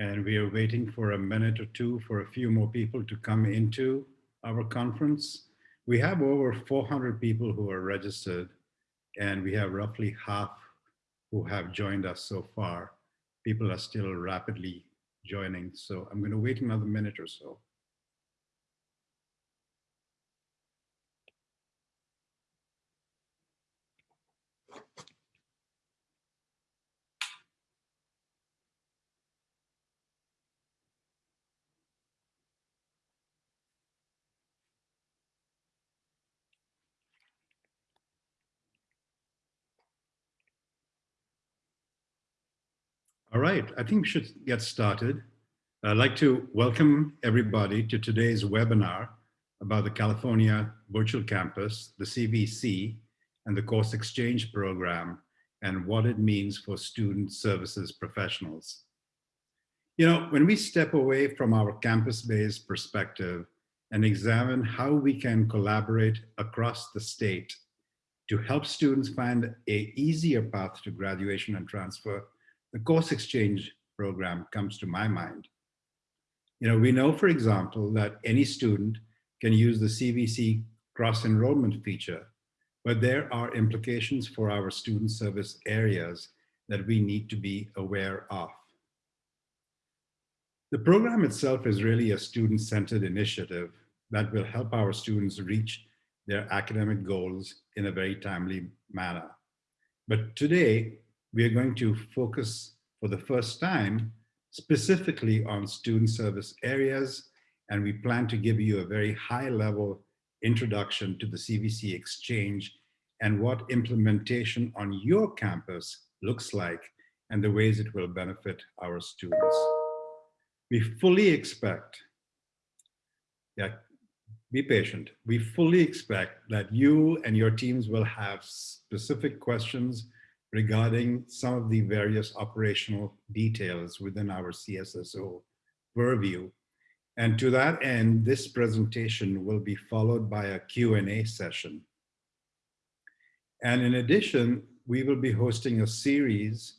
and we are waiting for a minute or two for a few more people to come into our conference. We have over 400 people who are registered and we have roughly half who have joined us so far. People are still rapidly joining, so I'm going to wait another minute or so. All right, I think we should get started. I'd like to welcome everybody to today's webinar about the California Virtual Campus, the CVC, and the Course Exchange Program, and what it means for student services professionals. You know, when we step away from our campus-based perspective and examine how we can collaborate across the state to help students find a easier path to graduation and transfer, the course exchange program comes to my mind. You know, we know, for example, that any student can use the CVC cross-enrollment feature, but there are implications for our student service areas that we need to be aware of. The program itself is really a student-centered initiative that will help our students reach their academic goals in a very timely manner. But today, we are going to focus for the first time specifically on student service areas, and we plan to give you a very high level introduction to the CVC Exchange and what implementation on your campus looks like and the ways it will benefit our students. We fully expect, yeah, be patient. We fully expect that you and your teams will have specific questions regarding some of the various operational details within our CSSO purview. And to that end, this presentation will be followed by a Q&A session. And in addition, we will be hosting a series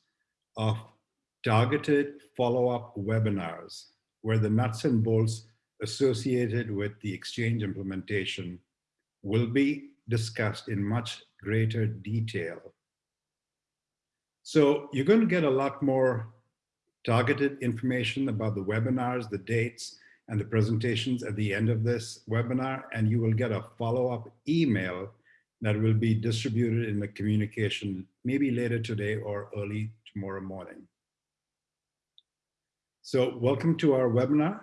of targeted follow-up webinars where the nuts and bolts associated with the exchange implementation will be discussed in much greater detail so you're going to get a lot more targeted information about the webinars, the dates, and the presentations at the end of this webinar, and you will get a follow-up email that will be distributed in the communication maybe later today or early tomorrow morning. So welcome to our webinar.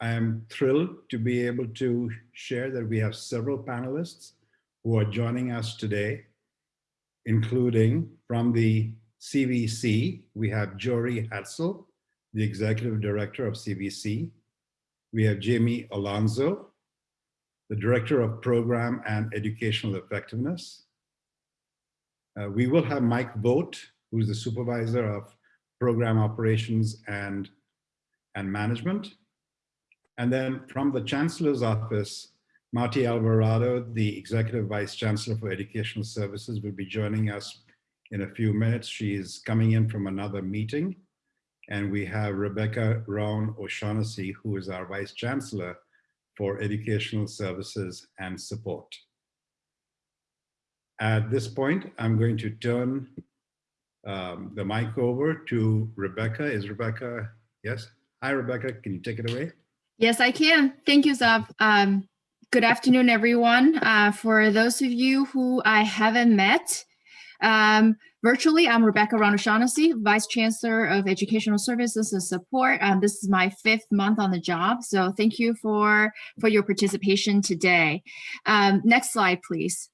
I am thrilled to be able to share that we have several panelists who are joining us today including from the CVC, we have Jory Hadsell, the Executive Director of CVC. We have Jamie Alonso, the Director of Program and Educational Effectiveness. Uh, we will have Mike Vogt, who's the Supervisor of Program Operations and, and Management. And then from the Chancellor's Office, Marty Alvarado, the Executive Vice Chancellor for Educational Services, will be joining us in a few minutes. She is coming in from another meeting. And we have Rebecca Ruan-O'Shaughnessy, who is our Vice Chancellor for Educational Services and Support. At this point, I'm going to turn um, the mic over to Rebecca. Is Rebecca, yes? Hi, Rebecca, can you take it away? Yes, I can. Thank you, Zab. Um, Good afternoon, everyone. Uh, for those of you who I haven't met, um, virtually, I'm Rebecca Ruan-O'Shaughnessy, Vice Chancellor of Educational Services and Support. Um, this is my fifth month on the job, so thank you for, for your participation today. Um, next slide, please.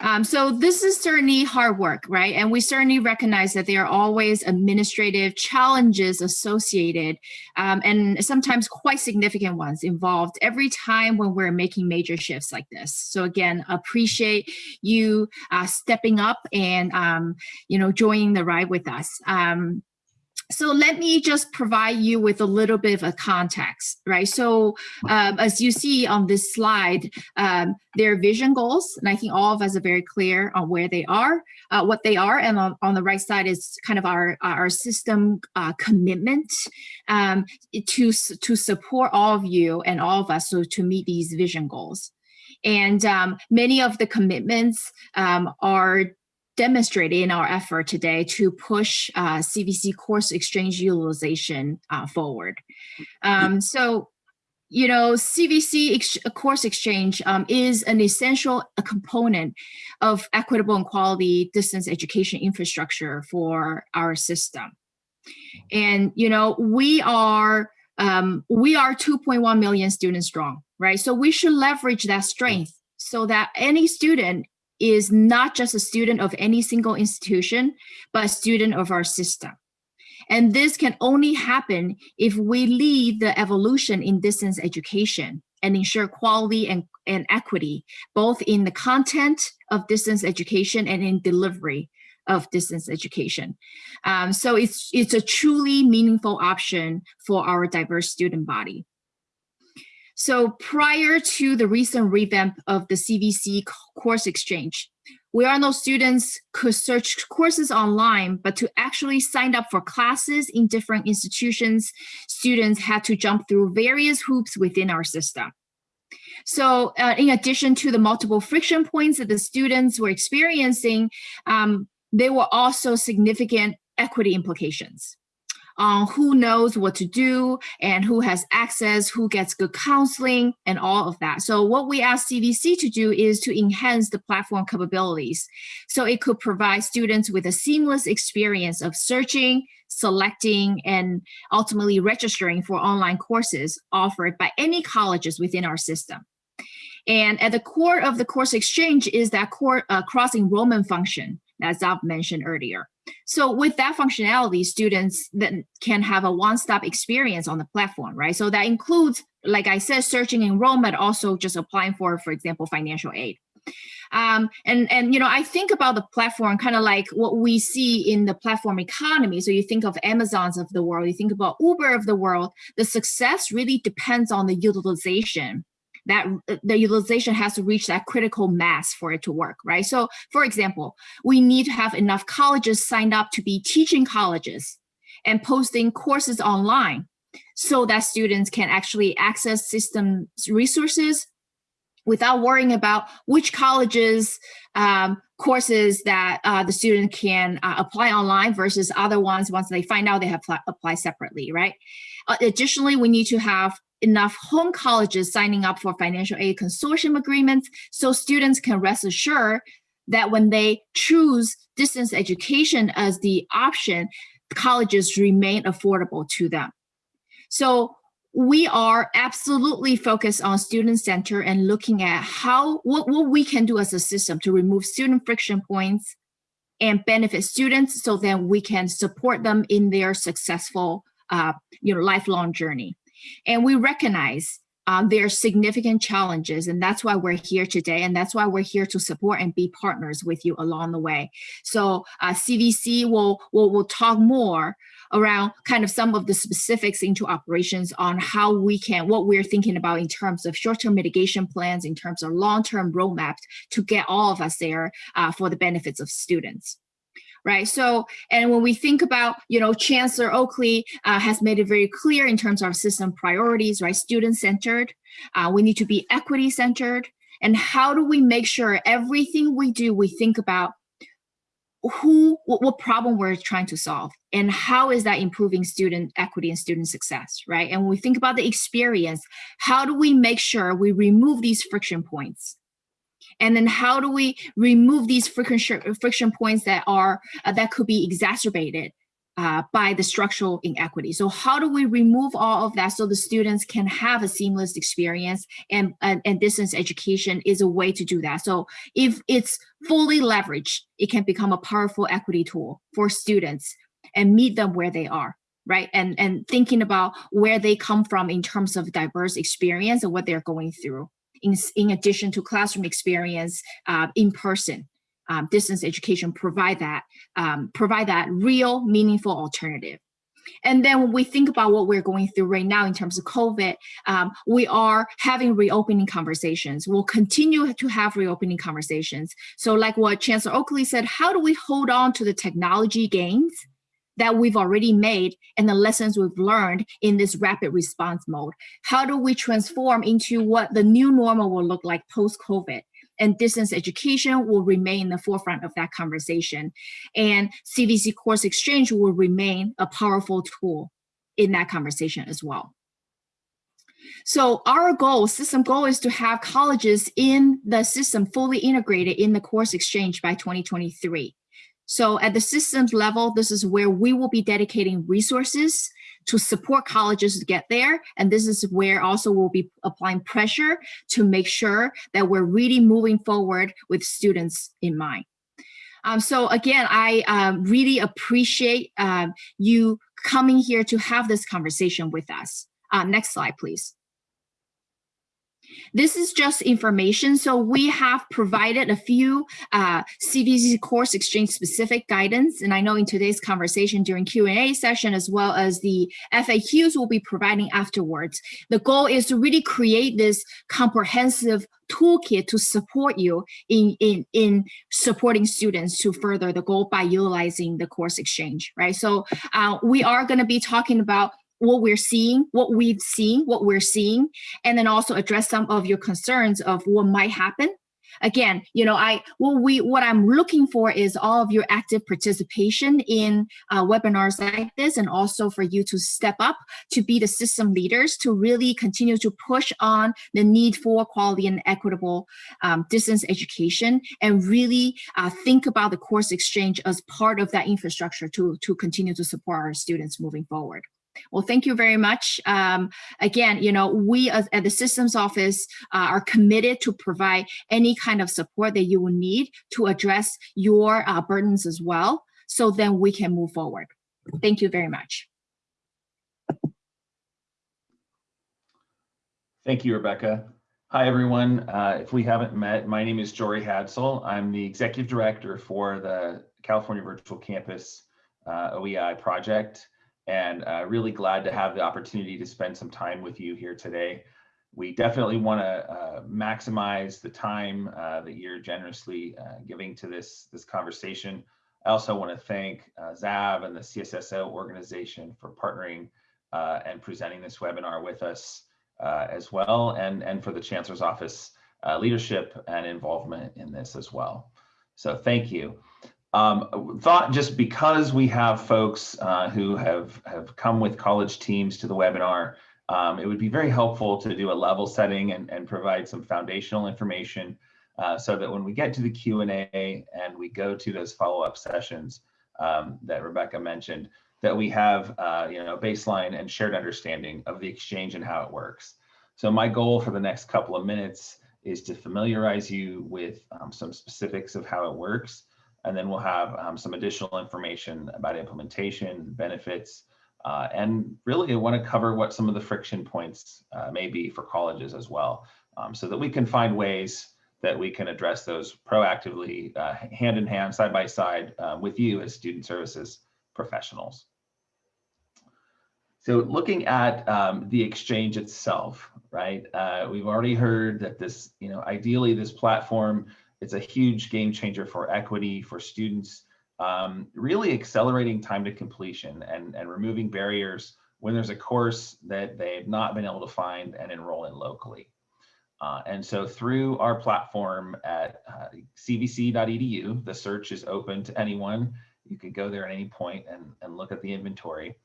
Um, so this is certainly hard work, right? And we certainly recognize that there are always administrative challenges associated um, and sometimes quite significant ones involved every time when we're making major shifts like this. So again, appreciate you uh, stepping up and, um, you know, joining the ride with us. Um, so let me just provide you with a little bit of a context, right? So um, as you see on this slide, um, their vision goals, and I think all of us are very clear on where they are, uh, what they are, and on, on the right side is kind of our our system uh, commitment um, to to support all of you and all of us so to meet these vision goals. And um, many of the commitments um, are demonstrated in our effort today to push uh, CVC course exchange utilization uh, forward. Um, so, you know, CVC ex course exchange um, is an essential component of equitable and quality distance education infrastructure for our system. And, you know, we are um, we are 2.1 million students strong, right? So we should leverage that strength so that any student is not just a student of any single institution, but a student of our system. And this can only happen if we lead the evolution in distance education and ensure quality and, and equity, both in the content of distance education and in delivery of distance education. Um, so it's, it's a truly meaningful option for our diverse student body. So prior to the recent revamp of the CVC course exchange, we all know students could search courses online, but to actually sign up for classes in different institutions, students had to jump through various hoops within our system. So uh, in addition to the multiple friction points that the students were experiencing, um, there were also significant equity implications on who knows what to do and who has access, who gets good counseling and all of that. So what we ask CVC to do is to enhance the platform capabilities. So it could provide students with a seamless experience of searching, selecting, and ultimately registering for online courses offered by any colleges within our system. And at the core of the course exchange is that core uh, cross enrollment function, as I've mentioned earlier. So with that functionality, students then can have a one-stop experience on the platform, right? So that includes, like I said, searching enrollment, also just applying for, for example, financial aid. Um, and, and, you know, I think about the platform kind of like what we see in the platform economy. So you think of Amazons of the world, you think about Uber of the world, the success really depends on the utilization that uh, the utilization has to reach that critical mass for it to work, right? So for example, we need to have enough colleges signed up to be teaching colleges and posting courses online so that students can actually access systems resources without worrying about which colleges um, courses that uh, the student can uh, apply online versus other ones once they find out they have apply separately, right? Uh, additionally, we need to have enough home colleges signing up for financial aid consortium agreements so students can rest assured that when they choose distance education as the option, colleges remain affordable to them. So we are absolutely focused on student center and looking at how what, what we can do as a system to remove student friction points and benefit students so that we can support them in their successful uh, you know, lifelong journey. And we recognize um, there are significant challenges and that's why we're here today and that's why we're here to support and be partners with you along the way. So uh, CVC will, will, will talk more around kind of some of the specifics into operations on how we can, what we're thinking about in terms of short-term mitigation plans, in terms of long-term roadmaps to get all of us there uh, for the benefits of students right? So, and when we think about, you know, Chancellor Oakley uh, has made it very clear in terms of system priorities, right? Student-centered, uh, we need to be equity-centered, and how do we make sure everything we do, we think about who, what, what, problem we're trying to solve and how is that improving student equity and student success, right? And when we think about the experience, how do we make sure we remove these friction points and then how do we remove these friction, friction points that are uh, that could be exacerbated uh, by the structural inequity. So how do we remove all of that so the students can have a seamless experience and, and, and, distance education is a way to do that. So if it's fully leveraged, it can become a powerful equity tool for students and meet them where they are right? And, and thinking about where they come from in terms of diverse experience and what they're going through in, in addition to classroom experience uh, in person. Um, distance education provide that um, provide that real meaningful alternative. And then when we think about what we're going through right now in terms of COVID, um, we are having reopening conversations. We'll continue to have reopening conversations. So like what Chancellor Oakley said, how do we hold on to the technology gains that we've already made and the lessons we've learned in this rapid response mode? How do we transform into what the new normal will look like post-COVID? and distance education will remain in the forefront of that conversation. And CVC Course Exchange will remain a powerful tool in that conversation as well. So our goal, system goal is to have colleges in the system fully integrated in the course exchange by 2023. So at the systems level, this is where we will be dedicating resources to support colleges to get there. And this is where also we'll be applying pressure to make sure that we're really moving forward with students in mind. Um, so again, I um, really appreciate um, you coming here to have this conversation with us. Uh, next slide, please. This is just information. So we have provided a few uh, CVC course exchange specific guidance. And I know in today's conversation during Q&A session, as well as the FAQs we'll be providing afterwards. The goal is to really create this comprehensive toolkit to support you in, in, in supporting students to further the goal by utilizing the course exchange, right? So uh, we are gonna be talking about what we're seeing, what we've seen, what we're seeing, and then also address some of your concerns of what might happen. Again, you know, I what we what I'm looking for is all of your active participation in uh, webinars like this, and also for you to step up to be the system leaders to really continue to push on the need for quality and equitable um, distance education, and really uh, think about the course exchange as part of that infrastructure to to continue to support our students moving forward. Well, thank you very much. Um, again, you know, we as, at the systems office uh, are committed to provide any kind of support that you will need to address your uh, burdens as well. So then we can move forward. Thank you very much. Thank you, Rebecca. Hi, everyone. Uh, if we haven't met, my name is Jory Hadsell. I'm the executive director for the California Virtual Campus uh, OEI project and uh, really glad to have the opportunity to spend some time with you here today. We definitely want to uh, maximize the time uh, that you're generously uh, giving to this, this conversation. I also want to thank uh, ZAV and the CSSO organization for partnering uh, and presenting this webinar with us as well, and, and for the Chancellor's Office leadership and involvement in this as well. So thank you. Um, thought just because we have folks uh, who have, have come with college teams to the webinar, um, it would be very helpful to do a level setting and, and provide some foundational information uh, so that when we get to the Q&A and we go to those follow-up sessions um, that Rebecca mentioned, that we have uh, you know, baseline and shared understanding of the exchange and how it works. So my goal for the next couple of minutes is to familiarize you with um, some specifics of how it works and then we'll have um, some additional information about implementation, benefits, uh, and really I want to cover what some of the friction points uh, may be for colleges as well, um, so that we can find ways that we can address those proactively, uh, hand in hand, side by side uh, with you as student services professionals. So looking at um, the exchange itself, right? Uh, we've already heard that this, you know, ideally this platform it's a huge game changer for equity, for students, um, really accelerating time to completion and, and removing barriers when there's a course that they've not been able to find and enroll in locally. Uh, and so through our platform at uh, cvc.edu, the search is open to anyone. You can go there at any point and, and look at the inventory.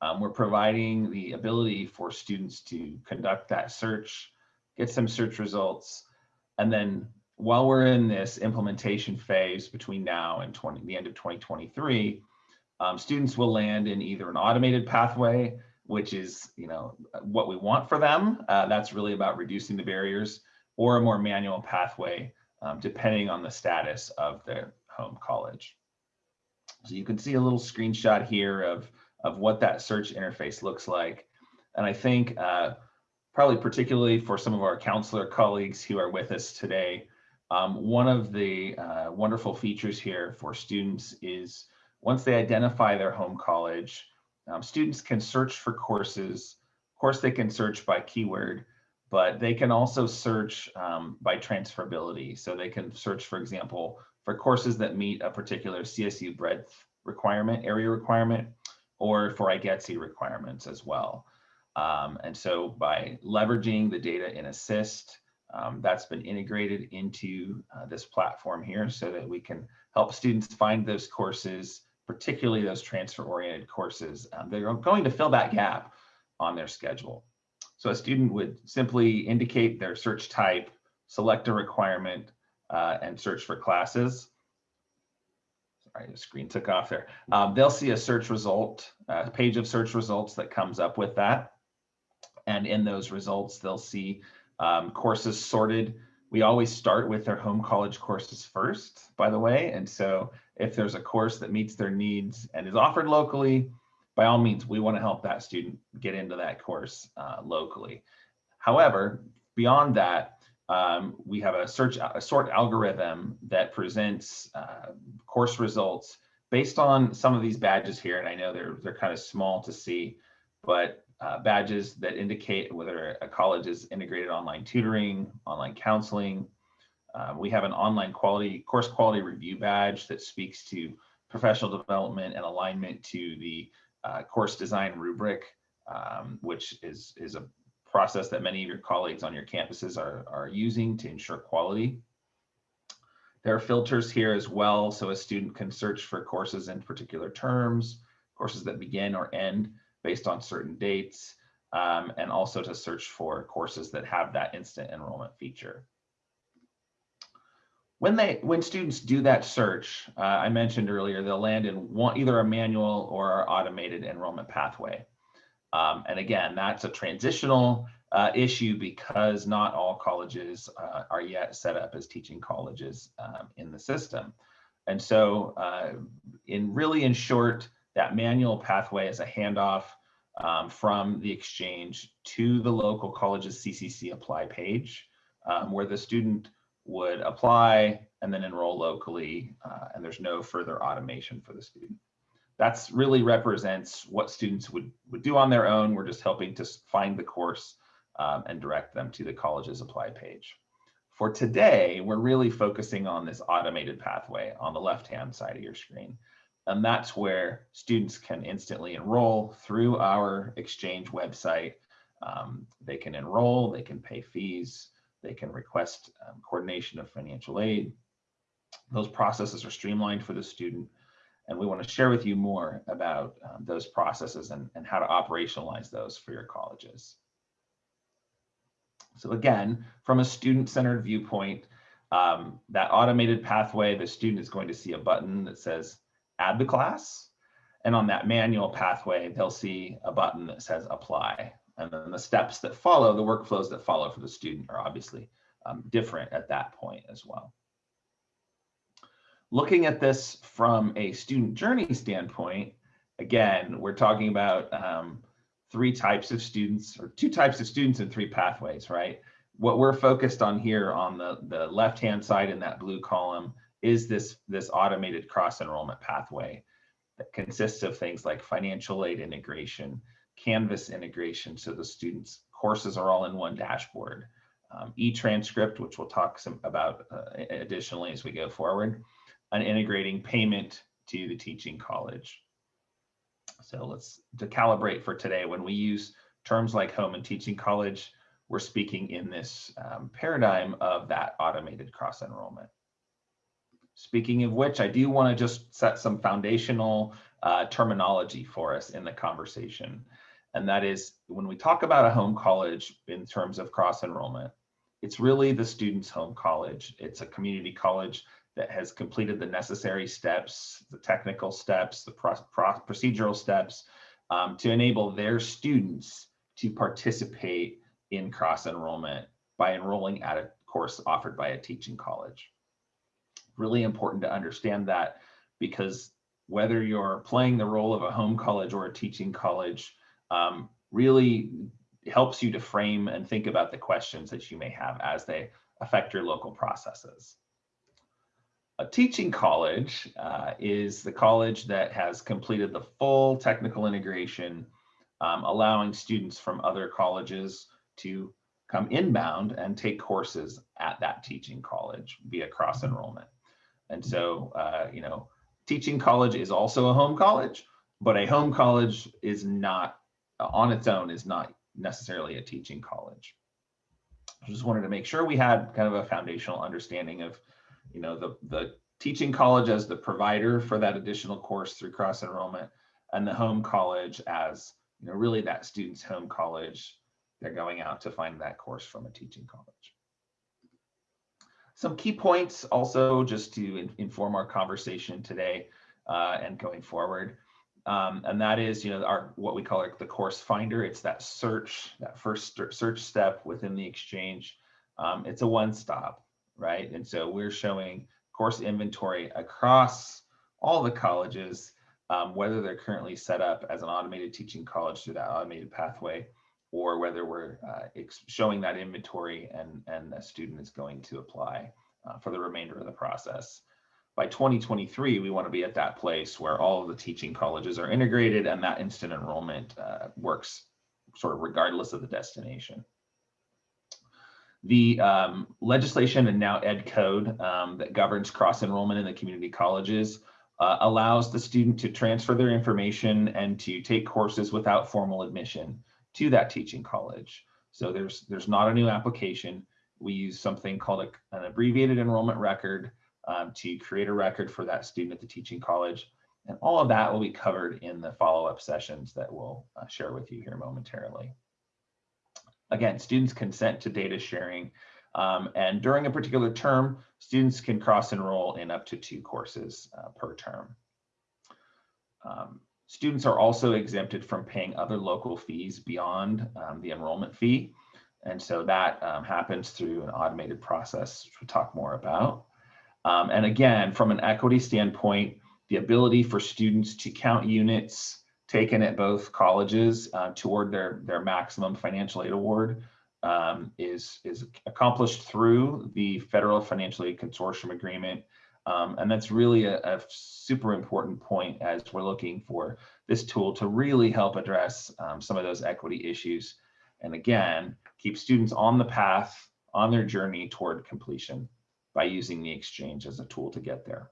Um, we're providing the ability for students to conduct that search, get some search results, and then while we're in this implementation phase between now and 20, the end of 2023, um, students will land in either an automated pathway, which is you know what we want for them. Uh, that's really about reducing the barriers, or a more manual pathway, um, depending on the status of their home college. So you can see a little screenshot here of, of what that search interface looks like. And I think uh, probably particularly for some of our counselor colleagues who are with us today, um, one of the uh, wonderful features here for students is once they identify their home college, um, students can search for courses. Of course, they can search by keyword, but they can also search um, by transferability. So they can search, for example, for courses that meet a particular CSU breadth requirement, area requirement, or for IGETC requirements as well. Um, and so by leveraging the data in Assist, um, that's been integrated into uh, this platform here so that we can help students find those courses, particularly those transfer-oriented courses um, that are going to fill that gap on their schedule. So a student would simply indicate their search type, select a requirement, uh, and search for classes. Sorry, the screen took off there. Um, they'll see a search result, a page of search results that comes up with that. And in those results, they'll see um, courses sorted. We always start with their home college courses first, by the way. And so if there's a course that meets their needs and is offered locally, by all means, we want to help that student get into that course uh, locally. However, beyond that, um, we have a search a sort algorithm that presents uh, course results based on some of these badges here. And I know they're they're kind of small to see, but uh, badges that indicate whether a college is integrated online tutoring, online counseling. Um, we have an online quality course quality review badge that speaks to professional development and alignment to the uh, course design rubric, um, which is, is a process that many of your colleagues on your campuses are, are using to ensure quality. There are filters here as well, so a student can search for courses in particular terms, courses that begin or end based on certain dates, um, and also to search for courses that have that instant enrollment feature. When they when students do that search, uh, I mentioned earlier, they'll land in one either a manual or automated enrollment pathway. Um, and again, that's a transitional uh, issue because not all colleges uh, are yet set up as teaching colleges um, in the system. And so uh, in really in short, that manual pathway is a handoff um, from the exchange to the local college's CCC apply page um, where the student would apply and then enroll locally uh, and there's no further automation for the student that's really represents what students would, would do on their own. We're just helping to find the course um, and direct them to the college's apply page. For today, we're really focusing on this automated pathway on the left-hand side of your screen. And that's where students can instantly enroll through our Exchange website. Um, they can enroll, they can pay fees, they can request um, coordination of financial aid. Those processes are streamlined for the student and we want to share with you more about um, those processes and, and how to operationalize those for your colleges. So again, from a student-centered viewpoint, um, that automated pathway, the student is going to see a button that says add the class. And on that manual pathway, they'll see a button that says apply. And then the steps that follow, the workflows that follow for the student are obviously um, different at that point as well. Looking at this from a student journey standpoint, again, we're talking about um, three types of students or two types of students and three pathways, right? What we're focused on here on the, the left-hand side in that blue column is this, this automated cross-enrollment pathway that consists of things like financial aid integration, Canvas integration, so the students' courses are all in one dashboard, um, e-transcript, which we'll talk some about uh, additionally as we go forward, and integrating payment to the teaching college. So let's to calibrate for today, when we use terms like home and teaching college, we're speaking in this um, paradigm of that automated cross enrollment. Speaking of which, I do want to just set some foundational uh, terminology for us in the conversation. And that is when we talk about a home college in terms of cross enrollment, it's really the student's home college. It's a community college that has completed the necessary steps, the technical steps, the pro pro procedural steps um, to enable their students to participate in cross enrollment by enrolling at a course offered by a teaching college. Really important to understand that because whether you're playing the role of a home college or a teaching college um, really helps you to frame and think about the questions that you may have as they affect your local processes. A teaching college uh, is the college that has completed the full technical integration, um, allowing students from other colleges to come inbound and take courses at that teaching college via cross enrollment. And so, uh, you know, teaching college is also a home college, but a home college is not uh, on its own is not necessarily a teaching college. I just wanted to make sure we had kind of a foundational understanding of, you know, the, the teaching college as the provider for that additional course through cross enrollment and the home college as, you know, really that student's home college. They're going out to find that course from a teaching college. Some key points also just to in, inform our conversation today uh, and going forward. Um, and that is, you know, our what we call it the course finder. It's that search, that first search step within the exchange. Um, it's a one-stop, right? And so we're showing course inventory across all the colleges, um, whether they're currently set up as an automated teaching college through that automated pathway, or whether we're uh, showing that inventory and, and a student is going to apply uh, for the remainder of the process. By 2023, we want to be at that place where all of the teaching colleges are integrated and that instant enrollment uh, works sort of regardless of the destination. The um, legislation and now ed code um, that governs cross enrollment in the community colleges uh, allows the student to transfer their information and to take courses without formal admission to that teaching college. So there's there's not a new application. We use something called a, an abbreviated enrollment record um, to create a record for that student at the teaching college. And all of that will be covered in the follow-up sessions that we'll uh, share with you here momentarily. Again, students consent to data sharing. Um, and during a particular term, students can cross enroll in up to two courses uh, per term. Um, Students are also exempted from paying other local fees beyond um, the enrollment fee. And so that um, happens through an automated process, which we'll talk more about. Um, and again, from an equity standpoint, the ability for students to count units taken at both colleges uh, toward their, their maximum financial aid award um, is, is accomplished through the Federal Financial Aid Consortium Agreement um, and that's really a, a, super important point as we're looking for this tool to really help address um, some of those equity issues. And again, keep students on the path, on their journey toward completion by using the exchange as a tool to get there.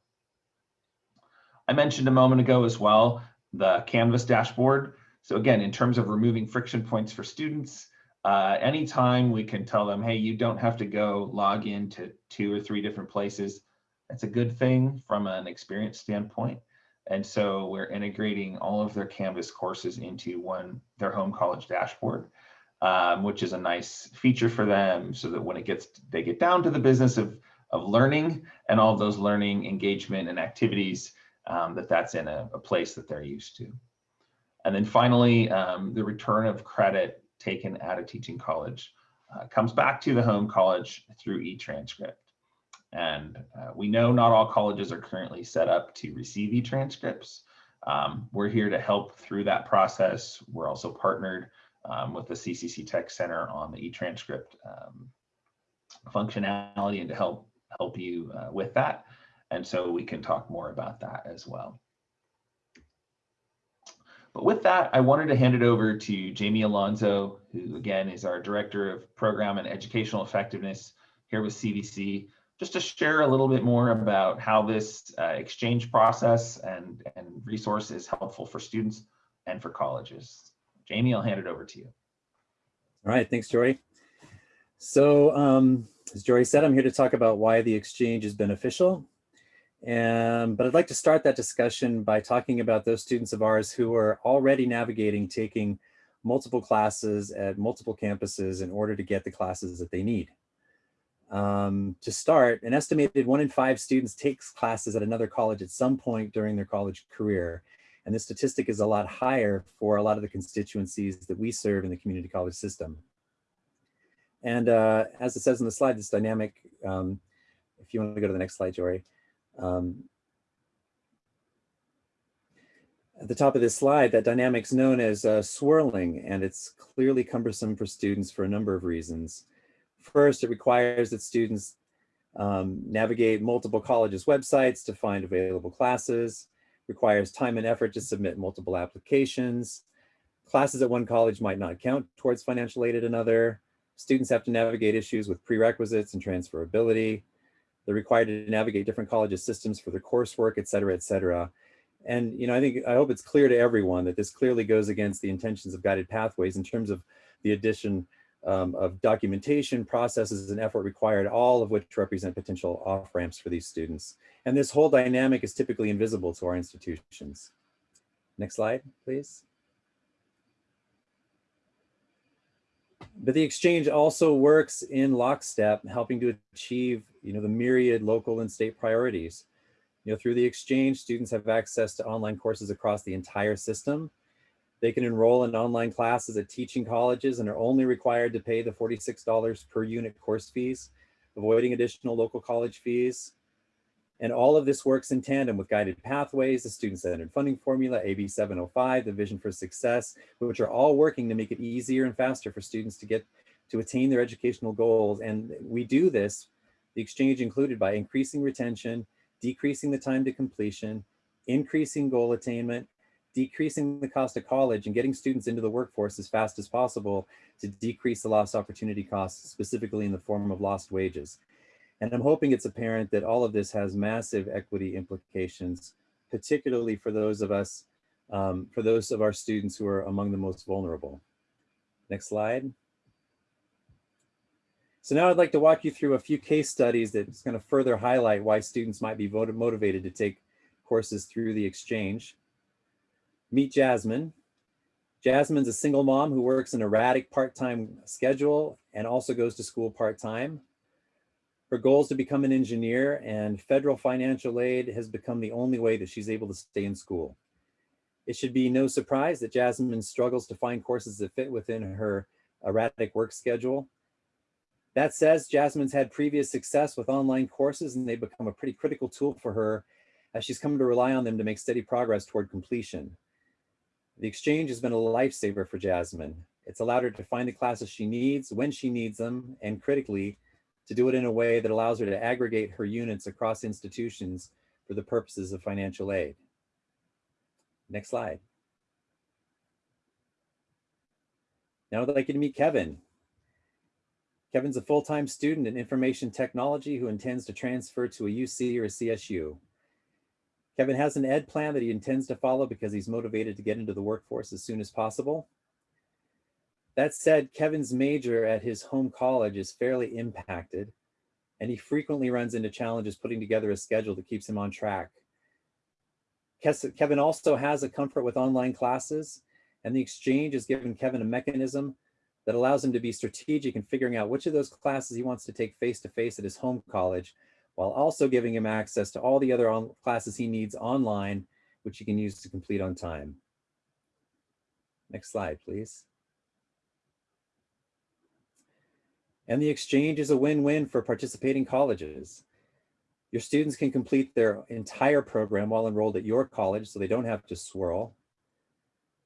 I mentioned a moment ago as well, the Canvas dashboard. So again, in terms of removing friction points for students, uh, anytime we can tell them, hey, you don't have to go log into two or three different places it's a good thing from an experience standpoint. And so we're integrating all of their Canvas courses into one, their home college dashboard, um, which is a nice feature for them so that when it gets, they get down to the business of, of learning and all those learning engagement and activities, um, that that's in a, a, place that they're used to. And then finally, um, the return of credit taken at a teaching college uh, comes back to the home college through e-transcript. And uh, we know not all colleges are currently set up to receive e-transcripts. Um, we're here to help through that process. We're also partnered um, with the CCC Tech Center on the e-transcript um, functionality and to help help you uh, with that. And so we can talk more about that as well. But with that, I wanted to hand it over to Jamie Alonso, who again is our Director of Program and Educational Effectiveness here with CVC just to share a little bit more about how this uh, exchange process and, and resource is helpful for students and for colleges. Jamie, I'll hand it over to you. All right, thanks, Jory. So um, as Jory said, I'm here to talk about why the exchange is beneficial. And, but I'd like to start that discussion by talking about those students of ours who are already navigating taking multiple classes at multiple campuses in order to get the classes that they need. Um, to start, an estimated one in five students takes classes at another college at some point during their college career. And this statistic is a lot higher for a lot of the constituencies that we serve in the community college system. And uh, as it says in the slide, this dynamic, um, if you want to go to the next slide, Jory. Um, at the top of this slide, that dynamic's known as uh, swirling, and it's clearly cumbersome for students for a number of reasons. First, it requires that students um, navigate multiple colleges' websites to find available classes, requires time and effort to submit multiple applications. Classes at one college might not count towards financial aid at another. Students have to navigate issues with prerequisites and transferability. They're required to navigate different colleges' systems for their coursework, et cetera, et cetera. And, you know, I think, I hope it's clear to everyone that this clearly goes against the intentions of guided pathways in terms of the addition um, of documentation, processes, and effort required, all of which represent potential off-ramps for these students. And this whole dynamic is typically invisible to our institutions. Next slide, please. But the exchange also works in lockstep, helping to achieve, you know, the myriad local and state priorities. You know, through the exchange, students have access to online courses across the entire system. They can enroll in online classes at teaching colleges and are only required to pay the $46 per unit course fees, avoiding additional local college fees. And all of this works in tandem with guided pathways, the student-centered funding formula, AB 705, the vision for success, which are all working to make it easier and faster for students to get to attain their educational goals. And we do this, the exchange included by increasing retention, decreasing the time to completion, increasing goal attainment, decreasing the cost of college and getting students into the workforce as fast as possible to decrease the lost opportunity costs, specifically in the form of lost wages. And I'm hoping it's apparent that all of this has massive equity implications, particularly for those of us, um, for those of our students who are among the most vulnerable. Next slide. So now I'd like to walk you through a few case studies that's going to further highlight why students might be motivated to take courses through the exchange. Meet Jasmine. Jasmine's a single mom who works an erratic part-time schedule and also goes to school part-time. Her goal is to become an engineer and federal financial aid has become the only way that she's able to stay in school. It should be no surprise that Jasmine struggles to find courses that fit within her erratic work schedule. That says Jasmine's had previous success with online courses and they've become a pretty critical tool for her as she's come to rely on them to make steady progress toward completion. The exchange has been a lifesaver for Jasmine. It's allowed her to find the classes she needs when she needs them and critically to do it in a way that allows her to aggregate her units across institutions for the purposes of financial aid. Next slide. Now I'd like you to meet Kevin. Kevin's a full-time student in information technology who intends to transfer to a UC or a CSU. Kevin has an ed plan that he intends to follow because he's motivated to get into the workforce as soon as possible. That said, Kevin's major at his home college is fairly impacted, and he frequently runs into challenges putting together a schedule that keeps him on track. Kevin also has a comfort with online classes, and the exchange has given Kevin a mechanism that allows him to be strategic in figuring out which of those classes he wants to take face-to-face -face at his home college, while also giving him access to all the other classes he needs online, which he can use to complete on time. Next slide, please. And the exchange is a win-win for participating colleges. Your students can complete their entire program while enrolled at your college, so they don't have to swirl.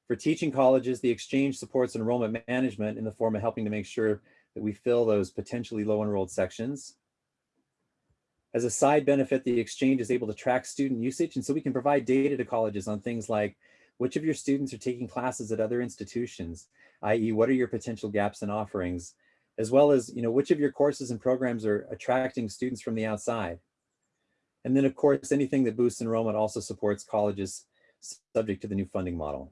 For teaching colleges, the exchange supports enrollment management in the form of helping to make sure that we fill those potentially low enrolled sections. As a side benefit, the exchange is able to track student usage, and so we can provide data to colleges on things like which of your students are taking classes at other institutions, i.e. what are your potential gaps in offerings, as well as, you know, which of your courses and programs are attracting students from the outside. And then of course, anything that boosts enrollment also supports colleges subject to the new funding model.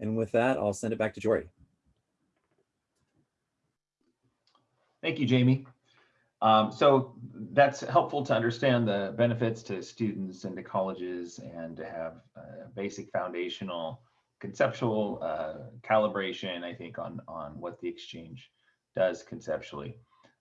And with that, I'll send it back to Jory. Thank you, Jamie. Um, so that's helpful to understand the benefits to students and to colleges and to have a basic foundational conceptual uh, calibration, I think, on, on what the exchange does conceptually.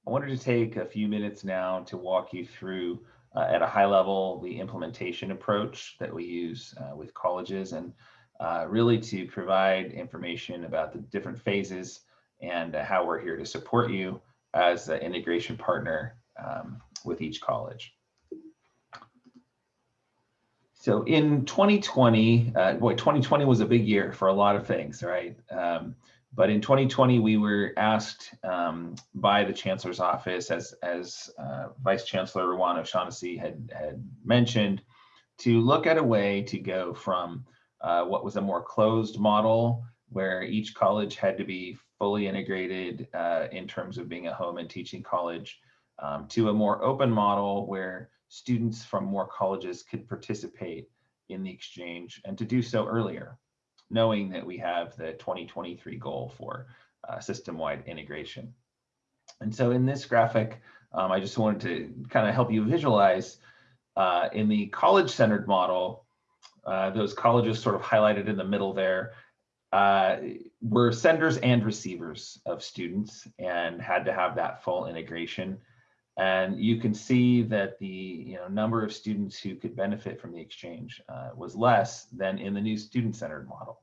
I wanted to take a few minutes now to walk you through uh, at a high level the implementation approach that we use uh, with colleges and uh, really to provide information about the different phases and how we're here to support you as an integration partner um, with each college. So in 2020, uh, boy, 2020 was a big year for a lot of things, right? Um, But in 2020, we were asked um, by the Chancellor's office, as, as uh, Vice Chancellor Ruan-O'Shaughnessy had, had mentioned, to look at a way to go from uh, what was a more closed model where each college had to be fully integrated uh, in terms of being a home and teaching college um, to a more open model where students from more colleges could participate in the exchange and to do so earlier, knowing that we have the 2023 goal for uh, system-wide integration. And so in this graphic, um, I just wanted to kind of help you visualize uh, in the college-centered model, uh, those colleges sort of highlighted in the middle there, uh, were senders and receivers of students and had to have that full integration. And you can see that the you know, number of students who could benefit from the exchange uh, was less than in the new student-centered model.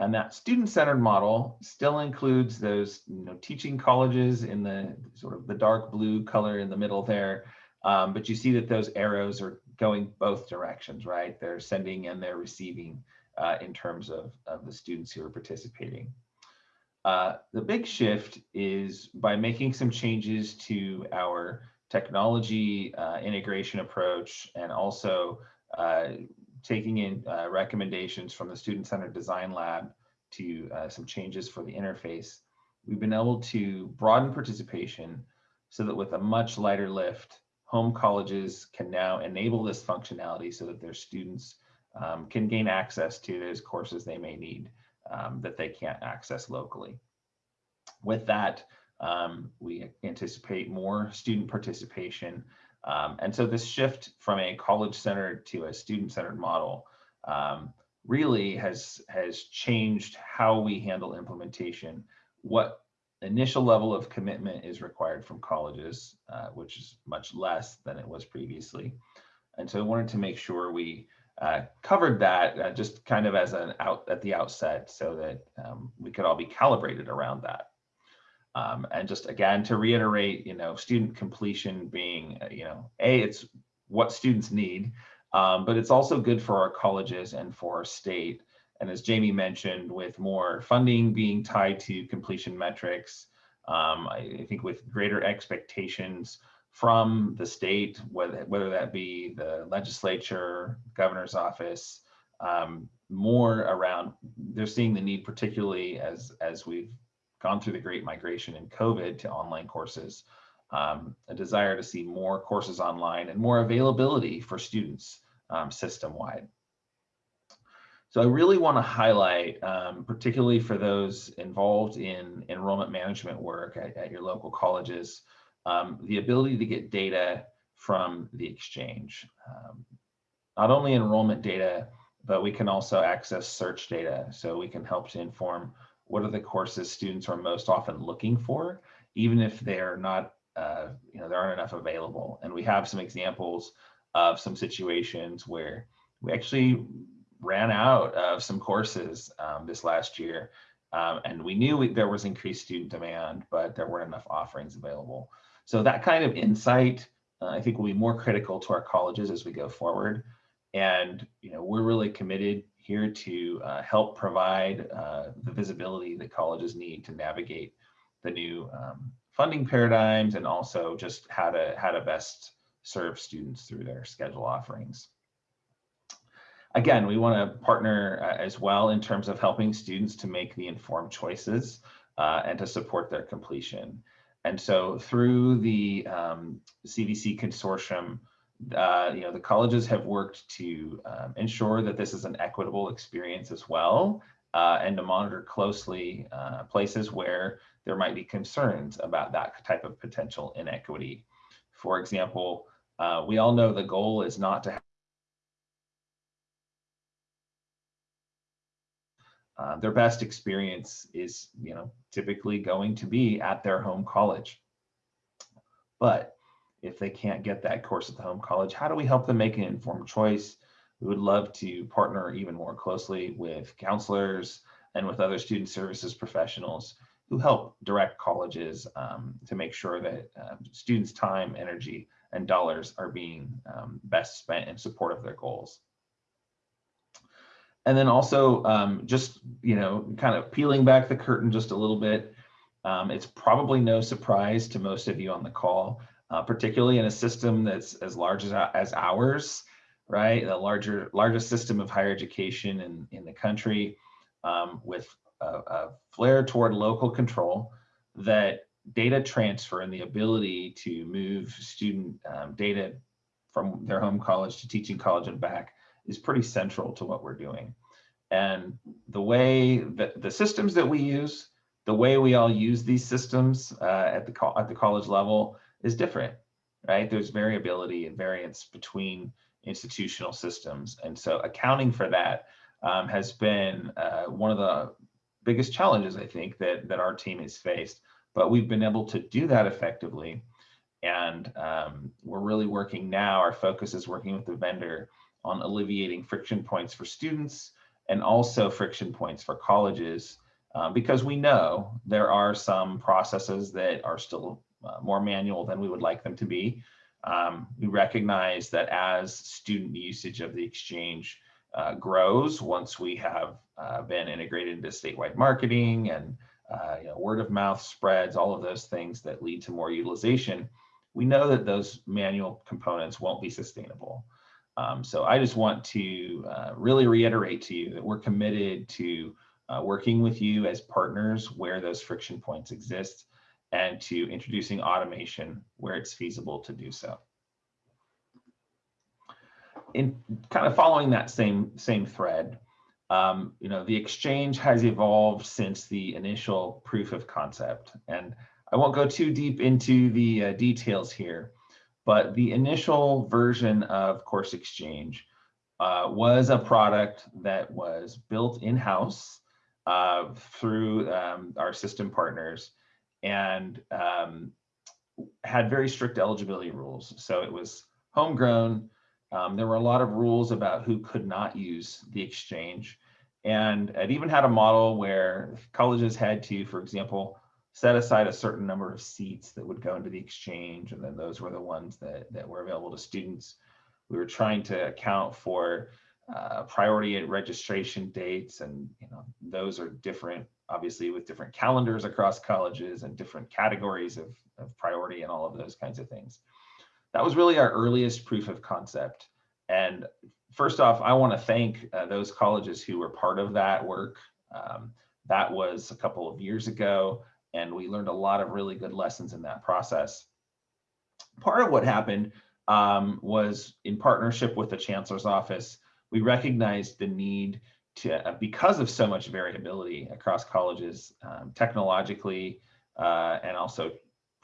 And that student-centered model still includes those you know, teaching colleges in the sort of the dark blue color in the middle there. Um, but you see that those arrows are going both directions, right? They're sending and they're receiving uh, in terms of, of the students who are participating. Uh, the big shift is by making some changes to our technology uh, integration approach and also uh, taking in uh, recommendations from the Student-Centered Design Lab to uh, some changes for the interface. We've been able to broaden participation so that with a much lighter lift, home colleges can now enable this functionality so that their students um, can gain access to those courses they may need um, that they can't access locally. With that, um, we anticipate more student participation. Um, and so this shift from a college-centered to a student-centered model um, really has, has changed how we handle implementation, what initial level of commitment is required from colleges, uh, which is much less than it was previously. And so I wanted to make sure we uh, covered that uh, just kind of as an out at the outset so that um, we could all be calibrated around that. Um, and just again, to reiterate, you know, student completion being, uh, you know, A, it's what students need, um, but it's also good for our colleges and for our state. And as Jamie mentioned, with more funding being tied to completion metrics, um, I, I think with greater expectations from the state, whether, whether that be the legislature, governor's office, um, more around, they're seeing the need, particularly as, as we've gone through the great migration in COVID to online courses, um, a desire to see more courses online and more availability for students um, system-wide. So I really want to highlight, um, particularly for those involved in enrollment management work at, at your local colleges, um, the ability to get data from the exchange. Um, not only enrollment data, but we can also access search data. So we can help to inform what are the courses students are most often looking for, even if they're not, uh, you know, there aren't enough available. And we have some examples of some situations where we actually ran out of some courses um, this last year. Um, and we knew we, there was increased student demand, but there weren't enough offerings available. So that kind of insight, uh, I think will be more critical to our colleges as we go forward. And, you know, we're really committed here to uh, help provide uh, the visibility that colleges need to navigate the new um, funding paradigms and also just how to how to best serve students through their schedule offerings. Again, we want to partner uh, as well in terms of helping students to make the informed choices uh, and to support their completion. And so through the um, CVC consortium, uh, you know, the colleges have worked to um, ensure that this is an equitable experience as well, uh, and to monitor closely uh, places where there might be concerns about that type of potential inequity. For example, uh, we all know the goal is not to Uh, their best experience is, you know, typically going to be at their home college. But if they can't get that course at the home college, how do we help them make an informed choice? We would love to partner even more closely with counselors and with other student services professionals who help direct colleges um, to make sure that uh, students' time, energy, and dollars are being um, best spent in support of their goals. And then also um, just, you know, kind of peeling back the curtain just a little bit. Um, it's probably no surprise to most of you on the call, uh, particularly in a system that's as large as, as ours, right? The larger, largest system of higher education in, in the country um, with a, a flare toward local control that data transfer and the ability to move student um, data from their home college to teaching college and back is pretty central to what we're doing. And the way that the systems that we use, the way we all use these systems uh, at the at the college level is different, right? There's variability and variance between institutional systems, and so accounting for that um, has been uh, one of the biggest challenges I think that that our team has faced. But we've been able to do that effectively, and um, we're really working now. Our focus is working with the vendor on alleviating friction points for students and also friction points for colleges uh, because we know there are some processes that are still uh, more manual than we would like them to be. Um, we recognize that as student usage of the exchange uh, grows, once we have uh, been integrated into statewide marketing and uh, you know, word of mouth spreads, all of those things that lead to more utilization, we know that those manual components won't be sustainable. Um, so I just want to uh, really reiterate to you that we're committed to uh, working with you as partners where those friction points exist and to introducing automation where it's feasible to do so. In kind of following that same same thread, um, you know, the exchange has evolved since the initial proof of concept. And I won't go too deep into the uh, details here, but the initial version of Course Exchange uh, was a product that was built in-house uh, through um, our system partners and um, had very strict eligibility rules. So it was homegrown. Um, there were a lot of rules about who could not use the exchange. And it even had a model where colleges had to, for example, set aside a certain number of seats that would go into the exchange, and then those were the ones that, that were available to students. We were trying to account for uh, priority at registration dates, and you know those are different, obviously, with different calendars across colleges and different categories of, of priority and all of those kinds of things. That was really our earliest proof of concept. And first off, I want to thank uh, those colleges who were part of that work. Um, that was a couple of years ago and we learned a lot of really good lessons in that process. Part of what happened um, was in partnership with the chancellor's office, we recognized the need to, uh, because of so much variability across colleges, um, technologically uh, and also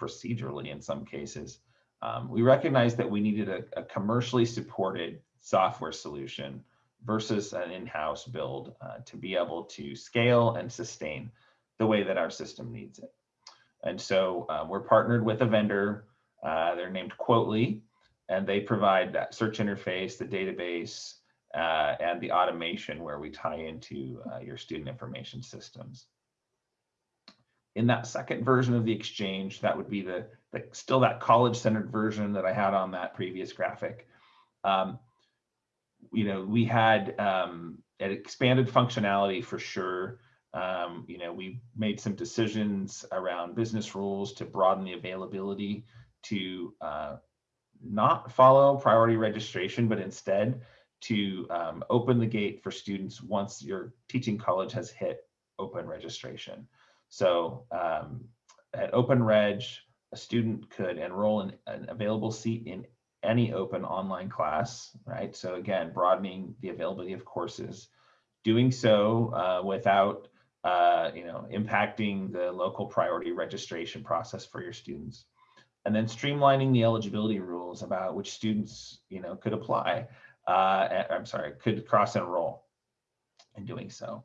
procedurally in some cases, um, we recognized that we needed a, a, commercially supported software solution versus an in-house build uh, to be able to scale and sustain the way that our system needs it. And so uh, we're partnered with a vendor. Uh, they're named Quottly, and they provide that search interface, the database, uh, and the automation where we tie into uh, your student information systems. In that second version of the exchange, that would be the, the still that college-centered version that I had on that previous graphic. Um, you know, we had um, an expanded functionality for sure. Um, you know, we made some decisions around business rules to broaden the availability to uh, not follow priority registration, but instead to um, open the gate for students once your teaching college has hit open registration. So um, at OpenReg, a student could enroll in an available seat in any open online class, right? So again, broadening the availability of courses, doing so uh, without uh, you know, impacting the local priority registration process for your students. And then streamlining the eligibility rules about which students, you know, could apply, uh, I'm sorry, could cross enroll in doing so.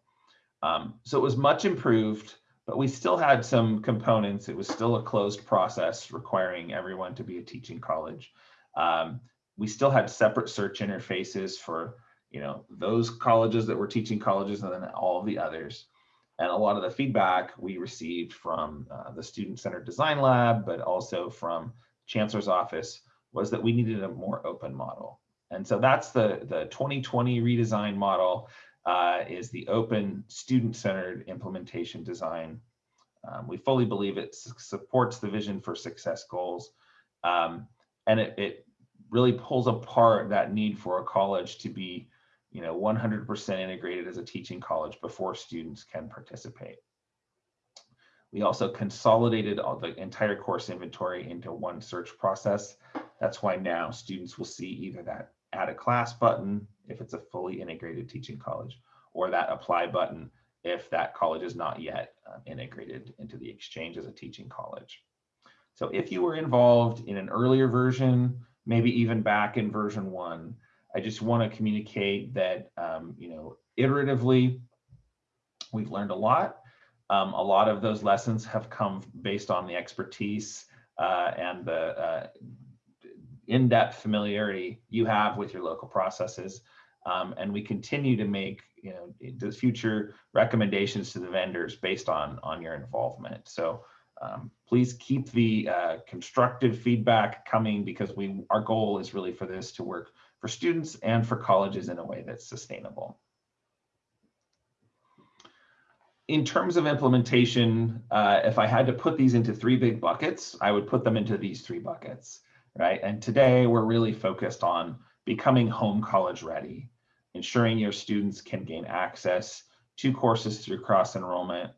Um, so it was much improved, but we still had some components. It was still a closed process requiring everyone to be a teaching college. Um, we still had separate search interfaces for, you know, those colleges that were teaching colleges and then all of the others. And a lot of the feedback we received from uh, the Student Centered Design Lab, but also from Chancellor's Office, was that we needed a more open model. And so that's the, the 2020 redesign model. uh, is the open student-centered implementation design. Um, we fully believe it supports the vision for success goals. Um, and it, it really pulls apart that need for a college to be, you know, 100% integrated as a teaching college before students can participate. We also consolidated all the entire course inventory into one search process. That's why now students will see either that add a class button if it's a fully integrated teaching college, or that apply button if that college is not yet uh, integrated into the exchange as a teaching college. So if you were involved in an earlier version, maybe even back in version one, I just want to communicate that, um, you know, iteratively, we've learned a lot. Um, a lot of those lessons have come based on the expertise uh, and the uh, in-depth familiarity you have with your local processes. Um, and we continue to make you know the future recommendations to the vendors based on on your involvement. So um, please keep the uh, constructive feedback coming because we our goal is really for this to work for students and for colleges in a way that's sustainable. In terms of implementation, uh, if I had to put these into three big buckets, I would put them into these three buckets, right? And today we're really focused on becoming home college ready, ensuring your students can gain access to courses through cross enrollment,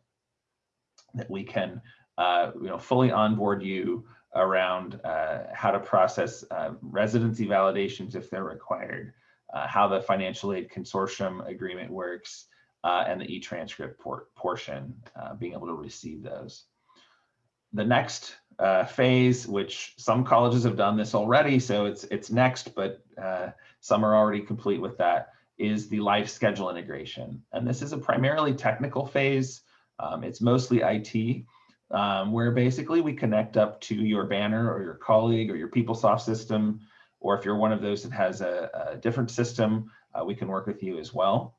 that we can uh, you know, fully onboard you around uh, how to process uh, residency validations if they're required, uh, how the financial aid consortium agreement works, uh, and the e-transcript por portion, uh, being able to receive those. The next phase, which some colleges have done this already, so it's it's next, but some are already complete with that, is the live schedule integration. And this is a primarily technical phase. Um, it's mostly IT, um, where basically we connect up to your banner or your colleague or your PeopleSoft system, or if you're one of those that has a, a different system, uh, we can work with you as well.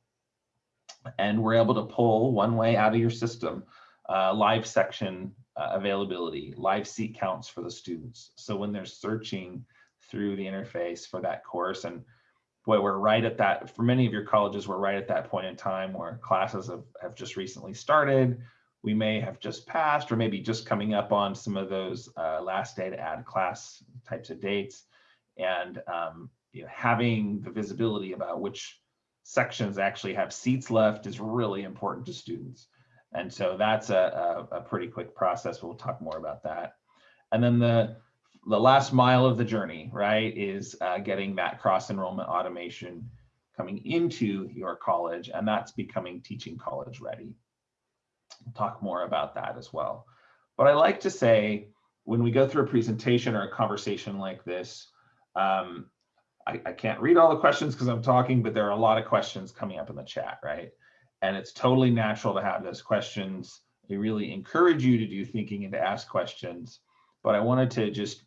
And we're able to pull one way out of your system, uh, live section uh, availability, live seat counts for the students. So when they're searching through the interface for that course, and boy, we're right at that, for many of your colleges, we're right at that point in time where classes have, have just recently started we may have just passed or maybe just coming up on some of those uh, last day to add class types of dates and um, you know, having the visibility about which sections actually have seats left is really important to students. And so that's a, a, a pretty quick process. We'll talk more about that. And then the, the last mile of the journey, right, is uh, getting that cross enrollment automation coming into your college, and that's becoming teaching college ready. We'll talk more about that as well. But I like to say when we go through a presentation or a conversation like this, um, I, I can't read all the questions because I'm talking, but there are a lot of questions coming up in the chat, right? And it's totally natural to have those questions. We really encourage you to do thinking and to ask questions. But I wanted to just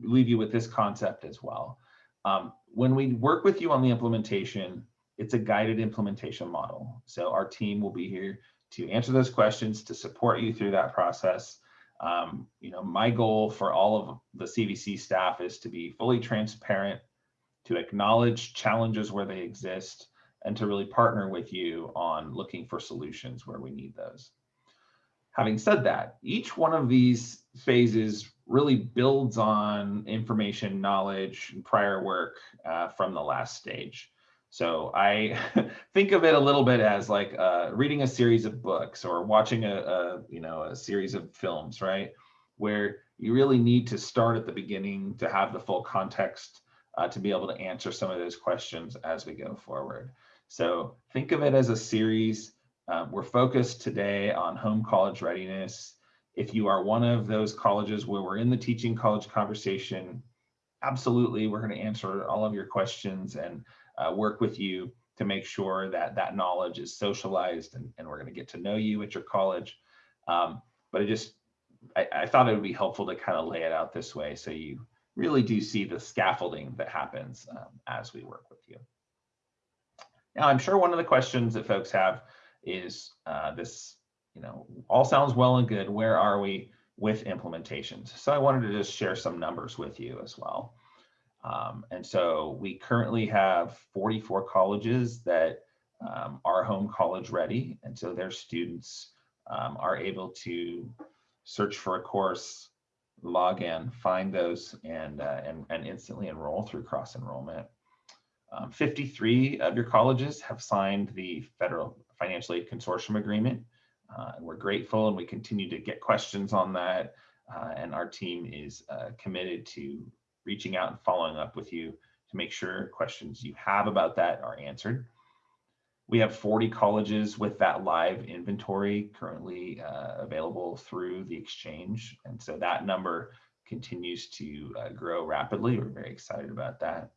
leave you with this concept as well. Um, when we work with you on the implementation, it's a guided implementation model. So our team will be here to answer those questions, to support you through that process. Um, you know, my goal for all of the CVC staff is to be fully transparent, to acknowledge challenges where they exist, and to really partner with you on looking for solutions where we need those. Having said that, each one of these phases really builds on information, knowledge, and prior work uh, from the last stage. So I think of it a little bit as like uh, reading a series of books or watching a, a, you know a series of films, right? Where you really need to start at the beginning to have the full context uh, to be able to answer some of those questions as we go forward. So think of it as a series. Um, we're focused today on home college readiness. If you are one of those colleges where we're in the teaching college conversation, absolutely, we're going to answer all of your questions and uh, work with you to make sure that that knowledge is socialized and, and we're going to get to know you at your college. Um, but I just, I, I thought it would be helpful to kind of lay it out this way so you really do see the scaffolding that happens um, as we work with you. Now, I'm sure one of the questions that folks have is uh, this, you know, all sounds well and good. Where are we with implementations? So I wanted to just share some numbers with you as well. Um, and so we currently have 44 colleges that um, are home college ready. And so their students um, are able to search for a course, log in, find those, and, uh, and, and instantly enroll through cross enrollment. Um, 53 of your colleges have signed the federal financial aid consortium agreement. Uh, and we're grateful and we continue to get questions on that. Uh, and our team is uh, committed to reaching out and following up with you to make sure questions you have about that are answered. We have 40 colleges with that live inventory currently uh, available through the exchange. And so that number continues to uh, grow rapidly. We're very excited about that.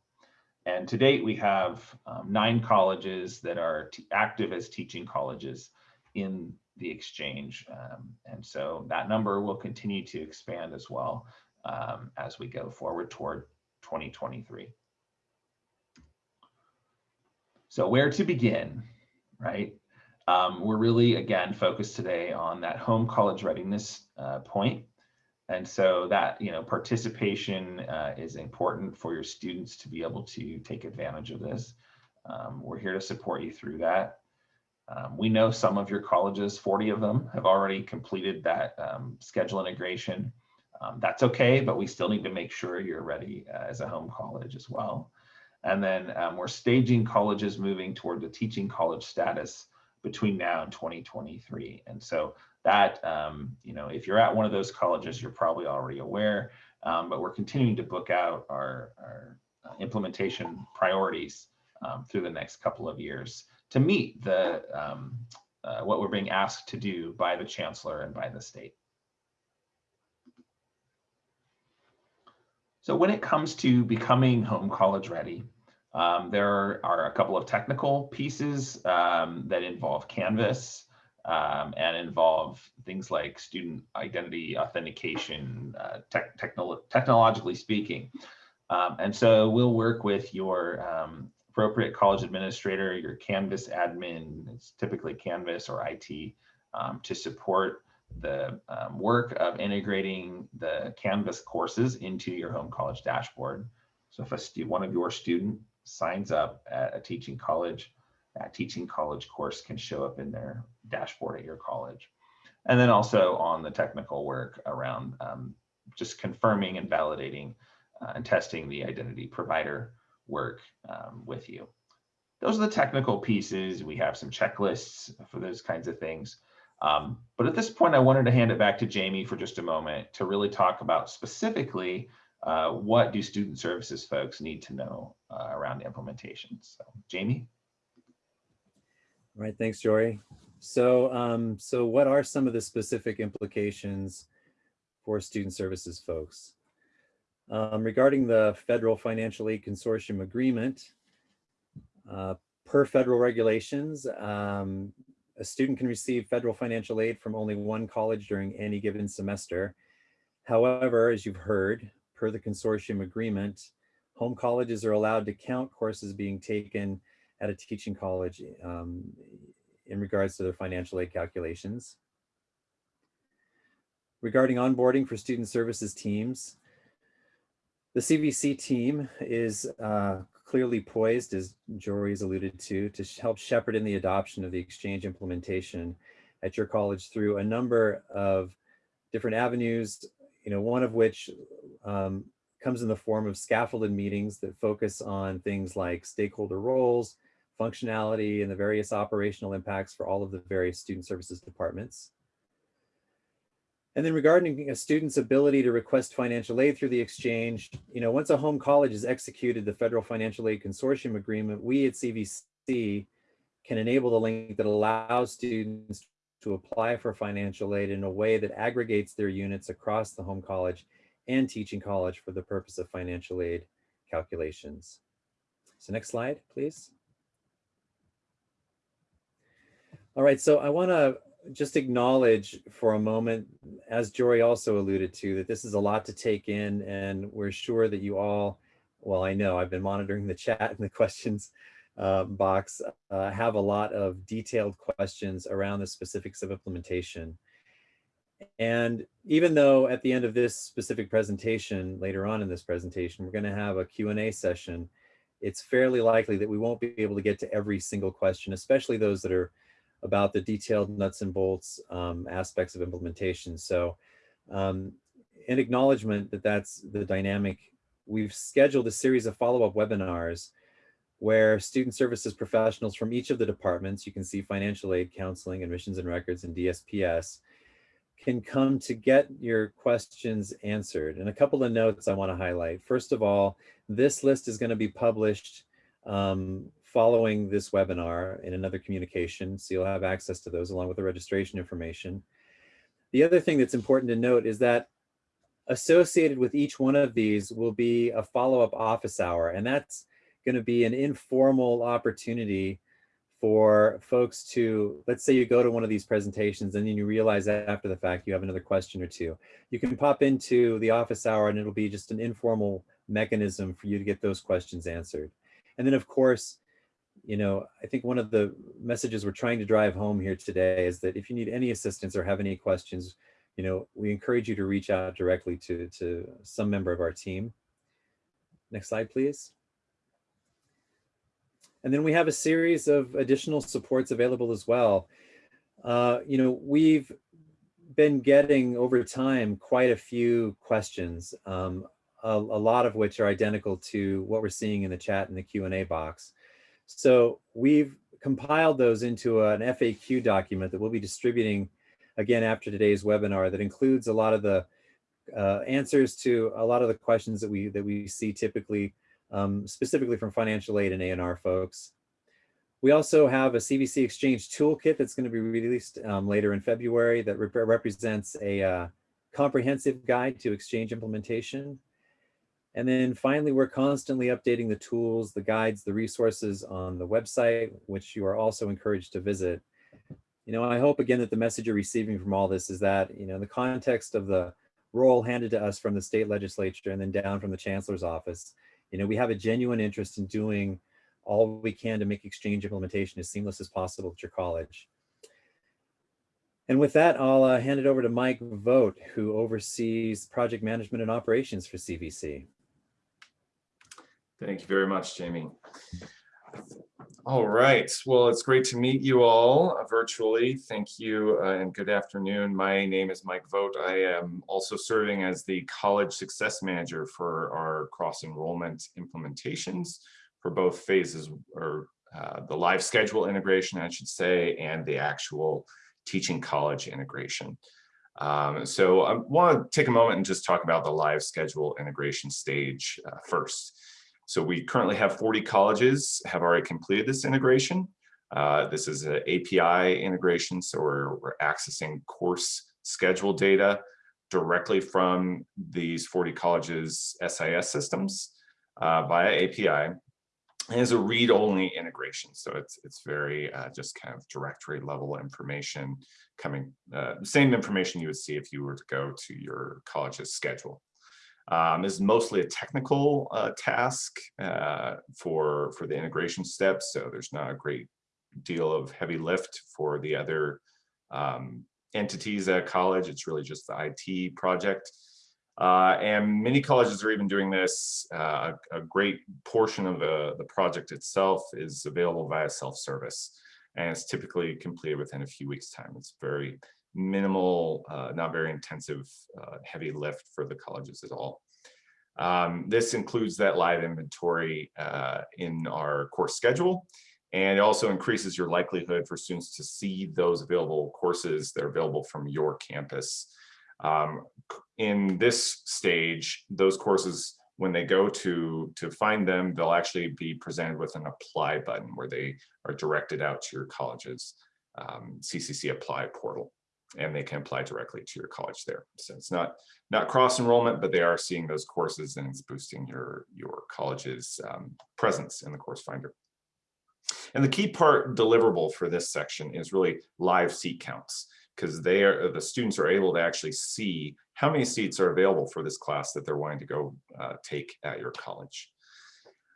And to date, we have um, nine colleges that are active as teaching colleges in the exchange. Um, and so that number will continue to expand as well um, as we go forward toward 2023. So where to begin, right? Um, we're really, again, focused today on that home college readiness uh, point. And so that, you know, participation uh, is important for your students to be able to take advantage of this. Um, we're here to support you through that. Um, we know some of your colleges, 40 of them, have already completed that um, schedule integration. Um, that's okay, but we still need to make sure you're ready uh, as a home college as well. And then um, we're staging colleges moving toward the teaching college status between now and 2023. And so that, um, you know, if you're at one of those colleges, you're probably already aware, um, but we're continuing to book out our, our uh, implementation priorities um, through the next couple of years to meet the um, uh, what we're being asked to do by the chancellor and by the state. So when it comes to becoming home college ready, um, there are a couple of technical pieces um, that involve Canvas um, and involve things like student identity authentication, uh, tech, technolo technologically speaking. Um, and so we'll work with your um, appropriate college administrator, your Canvas admin, it's typically Canvas or IT, um, to support the um, work of integrating the Canvas courses into your home college dashboard. So if a one of your student signs up at a teaching college, that teaching college course can show up in their dashboard at your college. And then also on the technical work around um, just confirming and validating uh, and testing the identity provider work um, with you. Those are the technical pieces. We have some checklists for those kinds of things. Um, but at this point, I wanted to hand it back to Jamie for just a moment to really talk about specifically uh, what do student services folks need to know uh, around implementation. So Jamie. All right, thanks, Jory. So, um, so what are some of the specific implications for student services folks? Um, regarding the Federal Financial Aid Consortium Agreement, uh, per federal regulations, um, a student can receive federal financial aid from only one college during any given semester. However, as you've heard, per the consortium agreement, home colleges are allowed to count courses being taken at a teaching college um, in regards to their financial aid calculations. Regarding onboarding for student services teams, the CVC team is uh, clearly poised, as Jory's alluded to, to help shepherd in the adoption of the exchange implementation at your college through a number of different avenues, you know, one of which um, comes in the form of scaffolded meetings that focus on things like stakeholder roles, functionality, and the various operational impacts for all of the various student services departments. And then regarding a student's ability to request financial aid through the exchange, you know, once a home college has executed the Federal Financial Aid Consortium Agreement, we at CVC can enable the link that allows students to apply for financial aid in a way that aggregates their units across the home college and teaching college for the purpose of financial aid calculations. So next slide, please. All right, so I want to just acknowledge for a moment, as Jory also alluded to, that this is a lot to take in and we're sure that you all, well, I know I've been monitoring the chat and the questions uh, box, uh, have a lot of detailed questions around the specifics of implementation. And even though at the end of this specific presentation, later on in this presentation, we're going to have a Q&A session, it's fairly likely that we won't be able to get to every single question, especially those that are about the detailed nuts and bolts um, aspects of implementation. So um, in acknowledgement that that's the dynamic, we've scheduled a series of follow-up webinars where student services professionals from each of the departments, you can see financial aid, counseling, admissions and records, and DSPS, can come to get your questions answered. And a couple of notes I want to highlight. First of all, this list is going to be published um, following this webinar in another communication, so you'll have access to those along with the registration information. The other thing that's important to note is that associated with each one of these will be a follow-up office hour, and that's going to be an informal opportunity for folks to, let's say you go to one of these presentations and then you realize that after the fact you have another question or two. You can pop into the office hour and it'll be just an informal mechanism for you to get those questions answered. And then of course, you know, I think one of the messages we're trying to drive home here today is that if you need any assistance or have any questions, you know, we encourage you to reach out directly to, to some member of our team. Next slide, please. And then we have a series of additional supports available as well. Uh, you know, we've been getting over time quite a few questions, um, a, a, lot of which are identical to what we're seeing in the chat in the Q&A box. So we've compiled those into an FAQ document that we'll be distributing again after today's webinar that includes a lot of the uh, answers to a lot of the questions that we that we see typically um, specifically from financial aid and A&R folks. We also have a CVC Exchange toolkit that's going to be released um, later in February that rep represents a uh, comprehensive guide to exchange implementation. And then finally, we're constantly updating the tools, the guides, the resources on the website, which you are also encouraged to visit. You know, I hope again that the message you're receiving from all this is that, you know, in the context of the role handed to us from the state legislature and then down from the chancellor's office, you know, we have a genuine interest in doing all we can to make exchange implementation as seamless as possible at your college. And with that, I'll uh, hand it over to Mike Vogt, who oversees project management and operations for CVC. Thank you very much, Jamie. All right. Well, it's great to meet you all uh, virtually. Thank you uh, and good afternoon. My name is Mike Vogt. I am also serving as the College Success Manager for our cross enrollment implementations for both phases or uh, the live schedule integration, I should say, and the actual teaching college integration. Um, so I want to take a moment and just talk about the live schedule integration stage uh, first. So we currently have 40 colleges have already completed this integration. Uh, this is an API integration, so we're, we're accessing course schedule data directly from these 40 colleges SIS systems uh, via API. It's a read-only integration, so it's it's very uh, just kind of directory level information coming, uh, same information you would see if you were to go to your college's schedule. Um, this is mostly a technical uh, task uh, for, for the integration steps, so there's not a great deal of heavy lift for the other um, entities at college. It's really just the IT project. Uh, and many colleges are even doing this. Uh, a, a, great portion of the, the project itself is available via self-service, and it's typically completed within a few weeks' time. It's very minimal, uh, not very intensive, uh, heavy lift for the colleges at all. Um, this includes that live inventory uh, in our course schedule, and it also increases your likelihood for students to see those available courses that are available from your campus. Um, in this stage, those courses, when they go to, to find them, they'll actually be presented with an apply button where they are directed out to your college's um, CCC apply portal and they can apply directly to your college there. So it's not not cross enrollment, but they are seeing those courses and it's boosting your your college's um, presence in the course finder. And the key part deliverable for this section is really live seat counts because they are the students are able to actually see how many seats are available for this class that they're wanting to go uh, take at your college.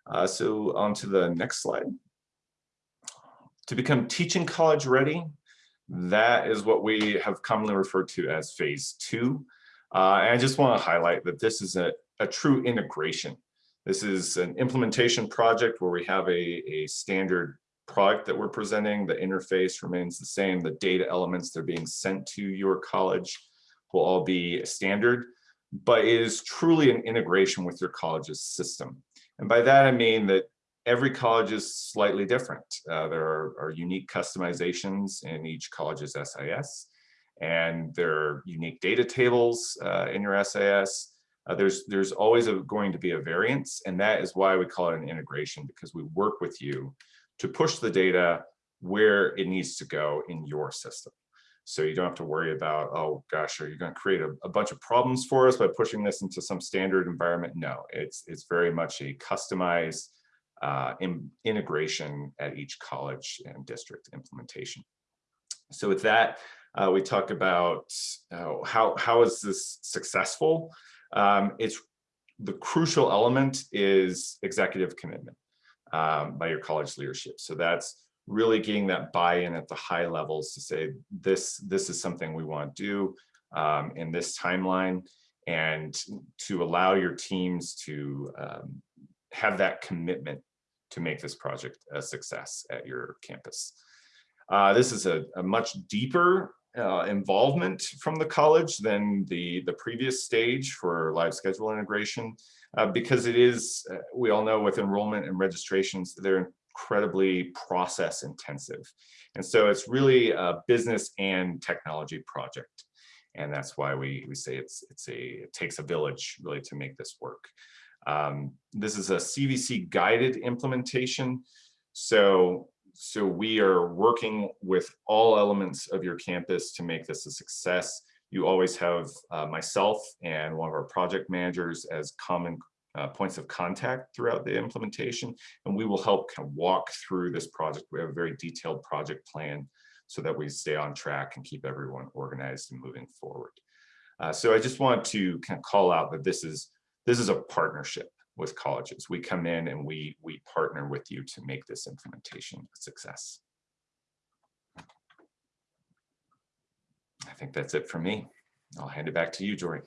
Uh, so on to the next slide. To become teaching college ready, that is what we have commonly referred to as phase two. Uh, and I just want to highlight that this is a, a true integration. This is an implementation project where we have a, a standard product that we're presenting. The interface remains the same. The data elements that are being sent to your college will all be standard, but it is truly an integration with your college's system. And by that, I mean that every college is slightly different. Uh, there are, are unique customizations in each college's SIS, and there are unique data tables uh, in your SIS. Uh, there's there's always a, going to be a variance, and that is why we call it an integration because we work with you to push the data where it needs to go in your system. So you don't have to worry about, oh gosh, are you going to create a, a bunch of problems for us by pushing this into some standard environment? No, it's it's very much a customized uh, in, integration at each college and district implementation. So with that, uh, we talk about uh, how how is this successful? Um, it's the crucial element is executive commitment um, by your college leadership. So that's really getting that buy-in at the high levels to say this this is something we want to do um, in this timeline and to allow your teams to um, have that commitment to make this project a success at your campus. Uh, this is a, a much deeper uh, involvement from the college than the, the previous stage for live schedule integration, uh, because it is, uh, we all know with enrollment and registrations, they're incredibly process intensive. And so it's really a business and technology project. And that's why we, we say it's, it's a, it takes a village really to make this work. Um, this is a CVC guided implementation. So so we are working with all elements of your campus to make this a success. You always have uh, myself and one of our project managers as common uh, points of contact throughout the implementation, and we will help kind of walk through this project. We have a very detailed project plan so that we stay on track and keep everyone organized and moving forward. Uh, so I just want to kind of call out that this is this is a partnership with colleges. We come in and we, we partner with you to make this implementation a success. I think that's it for me. I'll hand it back to you, Jory.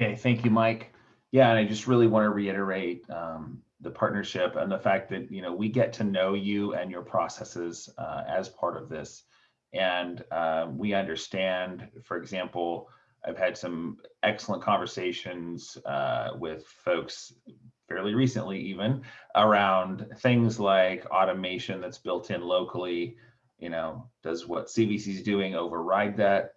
Okay, thank you, Mike. Yeah, and I just really want to reiterate um, the partnership and the fact that you know we get to know you and your processes uh, as part of this, and uh, we understand, for example, I've had some excellent conversations uh, with folks fairly recently even around things like automation that's built in locally. You know, does what CVC is doing override that?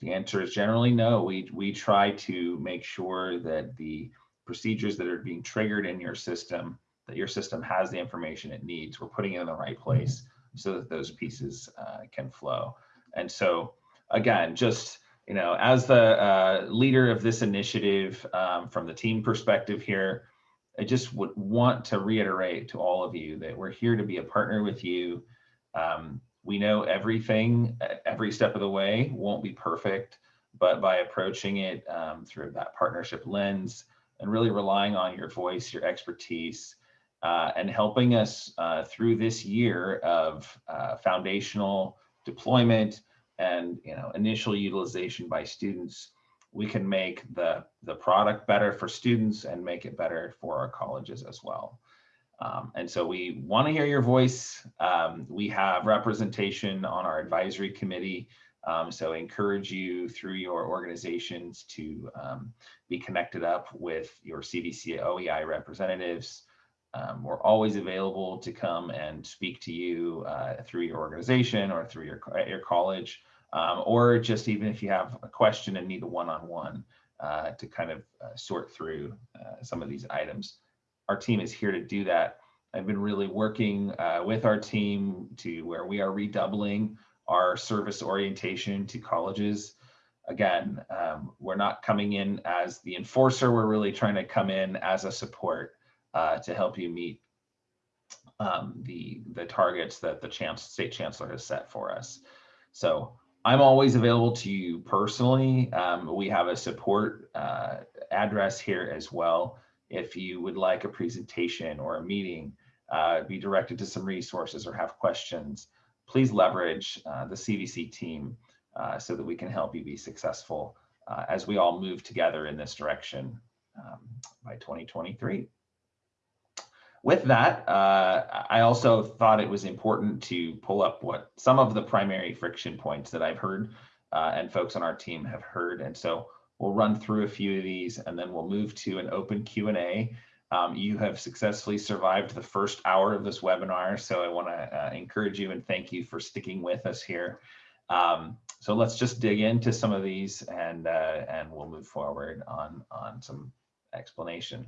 The answer is generally no. We, we try to make sure that the procedures that are being triggered in your system, that your system has the information it needs. We're putting it in the right place so that those pieces uh, can flow. And so again, just you know, as the uh, leader of this initiative um, from the team perspective here, I just would want to reiterate to all of you that we're here to be a partner with you. Um, we know everything, every step of the way won't be perfect, but by approaching it um, through that partnership lens and really relying on your voice, your expertise, uh, and helping us uh, through this year of uh, foundational deployment, and you know initial utilization by students, we can make the, the product better for students and make it better for our colleges as well. Um, and so we want to hear your voice. Um, we have representation on our advisory committee. Um, so encourage you through your organizations to um, be connected up with your CVC OEI representatives. Um, we're always available to come and speak to you uh, through your organization or through your, your college, um, or just even if you have a question and need a one-on-one uh, to kind of uh, sort through uh, some of these items. Our team is here to do that. I've been really working uh, with our team to where we are redoubling our service orientation to colleges. Again, um, we're not coming in as the enforcer, we're really trying to come in as a support uh, to help you meet um, the, the targets that the chance, state chancellor has set for us. So I'm always available to you personally. Um, we have a support uh, address here as well. If you would like a presentation or a meeting, uh, be directed to some resources or have questions, please leverage uh, the CVC team uh, so that we can help you be successful uh, as we all move together in this direction um, by 2023. With that, uh, I also thought it was important to pull up what some of the primary friction points that I've heard uh, and folks on our team have heard. And so we'll run through a few of these and then we'll move to an open Q&A. Um, you have successfully survived the first hour of this webinar, so I want to uh, encourage you and thank you for sticking with us here. Um, so let's just dig into some of these and uh, and we'll move forward on on some explanation.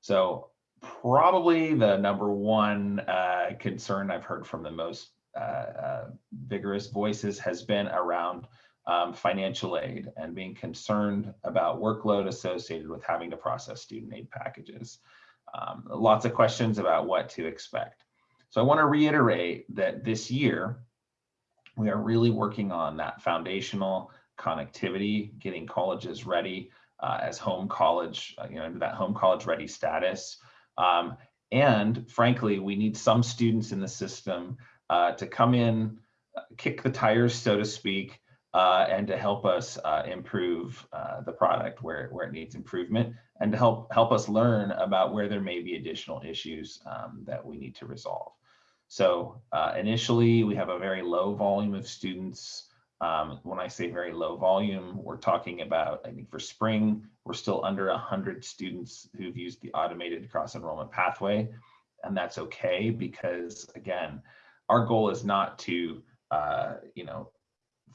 So probably the number one uh, concern I've heard from the most uh, uh, vigorous voices has been around um, financial aid and being concerned about workload associated with having to process student aid packages. Um, lots of questions about what to expect. So I want to reiterate that this year, we are really working on that foundational connectivity, getting colleges ready uh, as home college, uh, you know, that home college ready status. Um, and frankly, we need some students in the system uh, to come in, kick the tires, so to speak, uh, and to help us uh, improve uh, the product where, where it needs improvement and to help help us learn about where there may be additional issues um, that we need to resolve. So uh, initially, we have a very low volume of students. Um, when I say very low volume, we're talking about, I think for spring, we're still under 100 students who've used the automated cross enrollment pathway. And that's okay because, again, our goal is not to, uh, you know,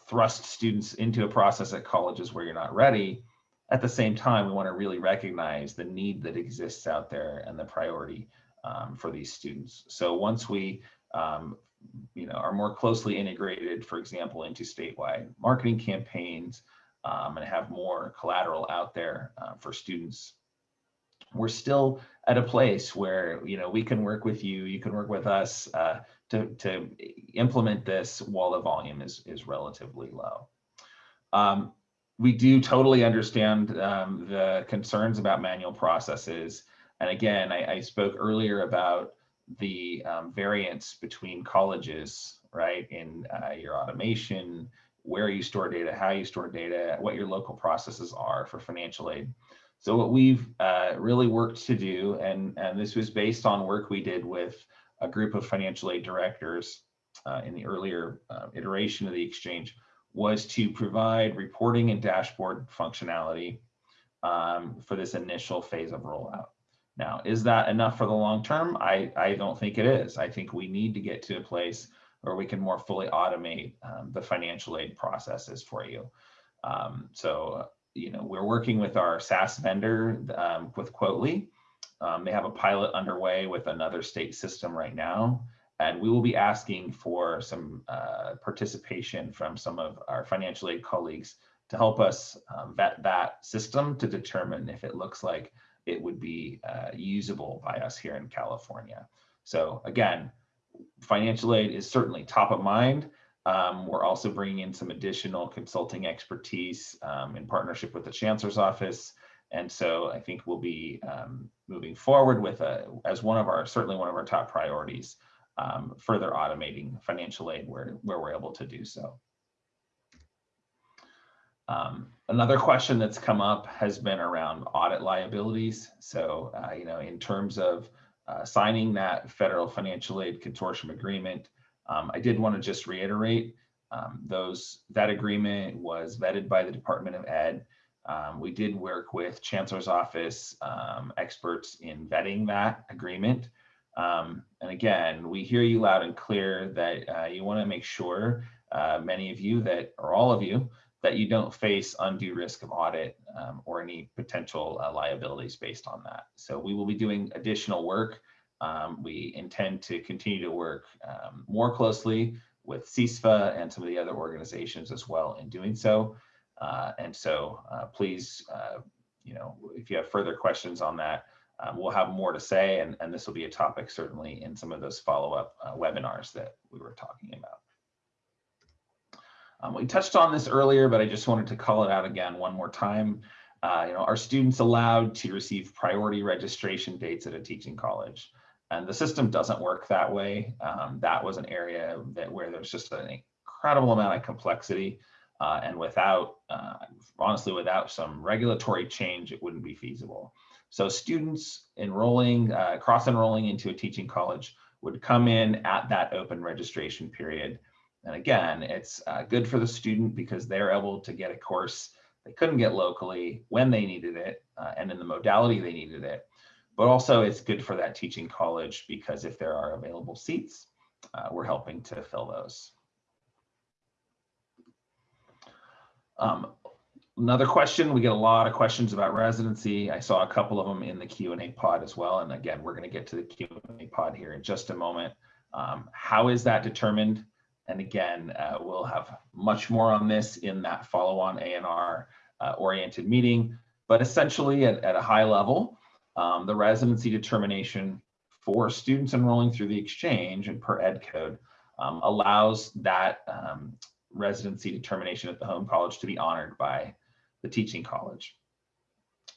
thrust students into a process at colleges where you're not ready. At the same time, we want to really recognize the need that exists out there and the priority um, for these students. So once we um, you know, are more closely integrated, for example, into statewide marketing campaigns um, and have more collateral out there uh, for students, we're still at a place where, you know, we can work with you, you can work with us uh, to, to implement this while the volume is, is relatively low. Um, we do totally understand um, the concerns about manual processes. And again, I, I spoke earlier about the um, variance between colleges, right, in uh, your automation, where you store data, how you store data, what your local processes are for financial aid. So what we've uh, really worked to do, and, and this was based on work we did with a group of financial aid directors uh, in the earlier uh, iteration of the exchange, was to provide reporting and dashboard functionality um, for this initial phase of rollout. Now, is that enough for the long term? I, I don't think it is. I think we need to get to a place where we can more fully automate um, the financial aid processes for you. Um, so, you know, we're working with our SaaS vendor um, with Quottly. Um, they have a pilot underway with another state system right now. And we will be asking for some uh, participation from some of our financial aid colleagues to help us um, vet that system to determine if it looks like it would be uh, usable by us here in California. So again, financial aid is certainly top of mind. Um, we're also bringing in some additional consulting expertise um, in partnership with the Chancellor's Office. And so I think we'll be um, moving forward with a, as one of our, certainly one of our top priorities, um, further automating financial aid where, where we're able to do so. Um, another question that's come up has been around audit liabilities. So, uh, you know, in terms of uh, signing that federal financial aid consortium agreement, um, I did want to just reiterate um, those that agreement was vetted by the Department of Ed. Um, we did work with Chancellor's Office um, experts in vetting that agreement. Um, and again, we hear you loud and clear that uh, you want to make sure, uh, many of you that, or all of you, that you don't face undue risk of audit um, or any potential uh, liabilities based on that. So we will be doing additional work. Um, we intend to continue to work um, more closely with CISFA and some of the other organizations as well in doing so. Uh, and so uh, please, uh, you know, if you have further questions on that, um, we'll have more to say, and, and this will be a topic certainly in some of those follow-up uh, webinars that we were talking about. Um, we touched on this earlier, but I just wanted to call it out again one more time. Uh, you know, are students allowed to receive priority registration dates at a teaching college? And the system doesn't work that way. Um, that was an area that where there's just an incredible amount of complexity. Uh, and without, uh, honestly, without some regulatory change, it wouldn't be feasible. So students enrolling, uh, cross enrolling into a teaching college would come in at that open registration period. And again, it's uh, good for the student because they're able to get a course they couldn't get locally when they needed it uh, and in the modality they needed it. But also it's good for that teaching college because if there are available seats, uh, we're helping to fill those. Um, another question, we get a lot of questions about residency. I saw a couple of them in the Q&A pod as well. And again, we're gonna get to the Q&A pod here in just a moment. Um, how is that determined? And again, uh, we'll have much more on this in that follow-on ANR uh, oriented meeting. But essentially at, at a high level, um, the residency determination for students enrolling through the exchange and per ed code um, allows that um, residency determination at the home college to be honored by the teaching college.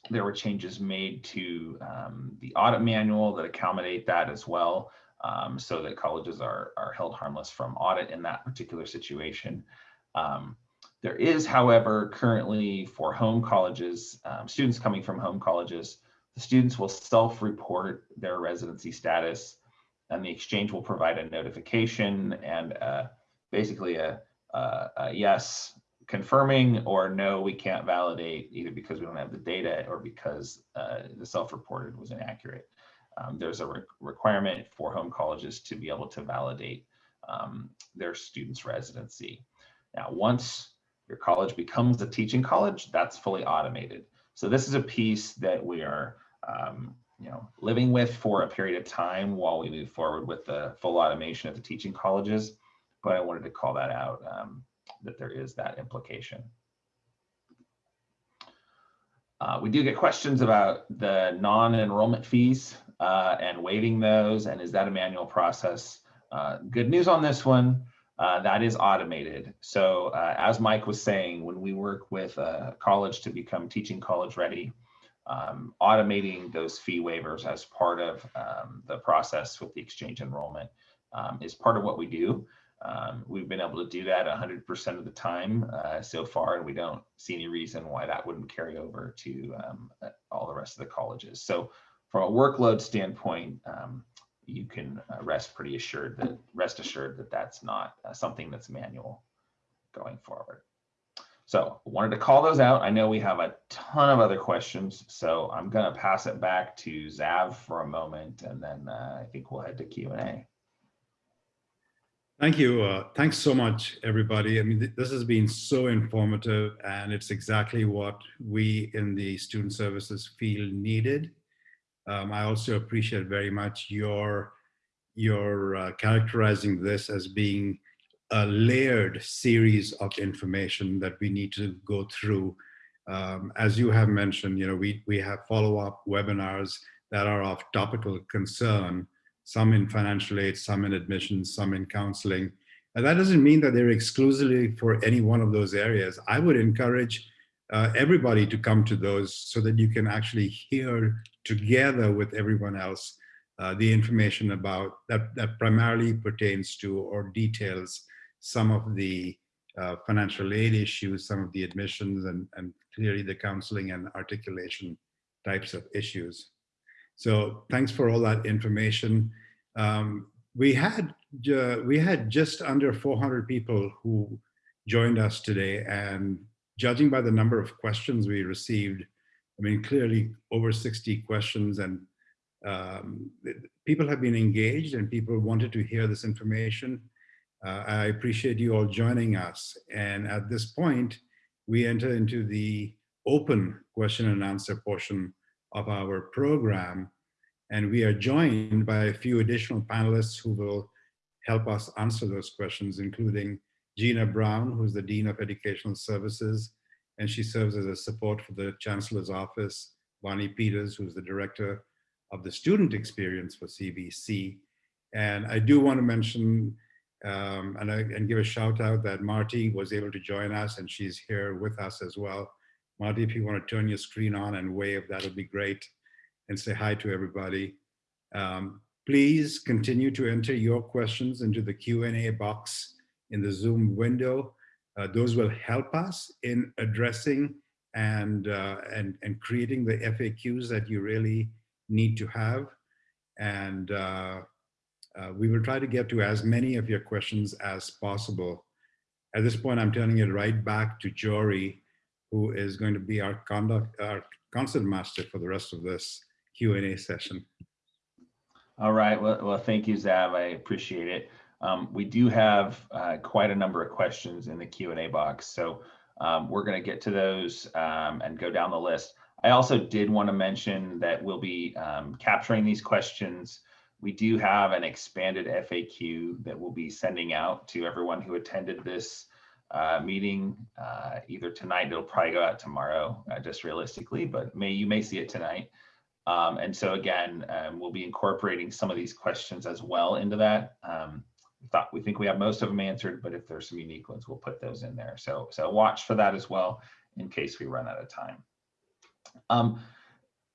There were changes made to um, the audit manual that accommodate that as well, um, so that colleges are, are held harmless from audit in that particular situation. Um, there is, however, currently for home colleges, um, students coming from home colleges, the students will self-report their residency status and the exchange will provide a notification and uh, basically a, a, a yes confirming or no, we can't validate either because we don't have the data or because uh, the self-reported was inaccurate. Um, there's a re requirement for home colleges to be able to validate um, their students' residency. Now, once your college becomes a teaching college, that's fully automated. So this is a piece that we are um, you know, living with for a period of time while we move forward with the full automation of the teaching colleges. But I wanted to call that out, um, that there is that implication. Uh, we do get questions about the non-enrollment fees uh, and waiving those, and is that a manual process? Uh, good news on this one, uh, that is automated. So uh, as Mike was saying, when we work with a college to become teaching college ready, um, automating those fee waivers as part of um, the process with the exchange enrollment um, is part of what we do. Um, we've been able to do that 100% of the time uh, so far, and we don't see any reason why that wouldn't carry over to um, all the rest of the colleges. So from a workload standpoint, um, you can uh, rest pretty assured that rest assured that that's not uh, something that's manual going forward. So wanted to call those out. I know we have a ton of other questions, so I'm going to pass it back to Zav for a moment, and then uh, I think we'll head to Q&A. Thank you. Uh, thanks so much, everybody. I mean, th this has been so informative, and it's exactly what we in the student services field needed. Um, I also appreciate very much your, your uh, characterizing this as being a layered series of information that we need to go through. Um, as you have mentioned, you know, we, we have follow-up webinars that are of topical concern, some in financial aid, some in admissions, some in counseling. And that doesn't mean that they're exclusively for any one of those areas. I would encourage uh, everybody to come to those so that you can actually hear together with everyone else uh, the information about that, that primarily pertains to or details some of the uh, financial aid issues, some of the admissions and, and clearly the counseling and articulation types of issues. So thanks for all that information. Um, we had uh, we had just under 400 people who joined us today and judging by the number of questions we received, I mean, clearly over 60 questions and um, people have been engaged and people wanted to hear this information. Uh, I appreciate you all joining us. And at this point, we enter into the open question and answer portion of our program. And we are joined by a few additional panelists who will help us answer those questions, including Gina Brown, who's the Dean of Educational Services, and she serves as a support for the Chancellor's Office, Bonnie Peters, who's the Director of the Student Experience for CVC. And I do want to mention um, and, I, and give a shout out that Marty was able to join us and she's here with us as well. Marty, if you want to turn your screen on and wave, that would be great. And say hi to everybody. Um, please continue to enter your questions into the Q&A box in the Zoom window. Uh, those will help us in addressing and, uh, and, and creating the FAQs that you really need to have. And uh, uh, we will try to get to as many of your questions as possible. At this point, I'm turning it right back to Jory, who is going to be our conduct, our concert master for the rest of this Q&A session. All right. Well, well, thank you, Zav. I appreciate it. Um, we do have uh, quite a number of questions in the Q&A box, so um, we're going to get to those um, and go down the list. I also did want to mention that we'll be um, capturing these questions. We do have an expanded FAQ that we'll be sending out to everyone who attended this uh, meeting uh, either tonight. It'll probably go out tomorrow, uh, just realistically, but may you may see it tonight. Um, and so again, um, we'll be incorporating some of these questions as well into that. Thought we think we have most of them answered, but if there's some unique ones, we'll put those in there. So so watch for that as well in case we run out of time. Um,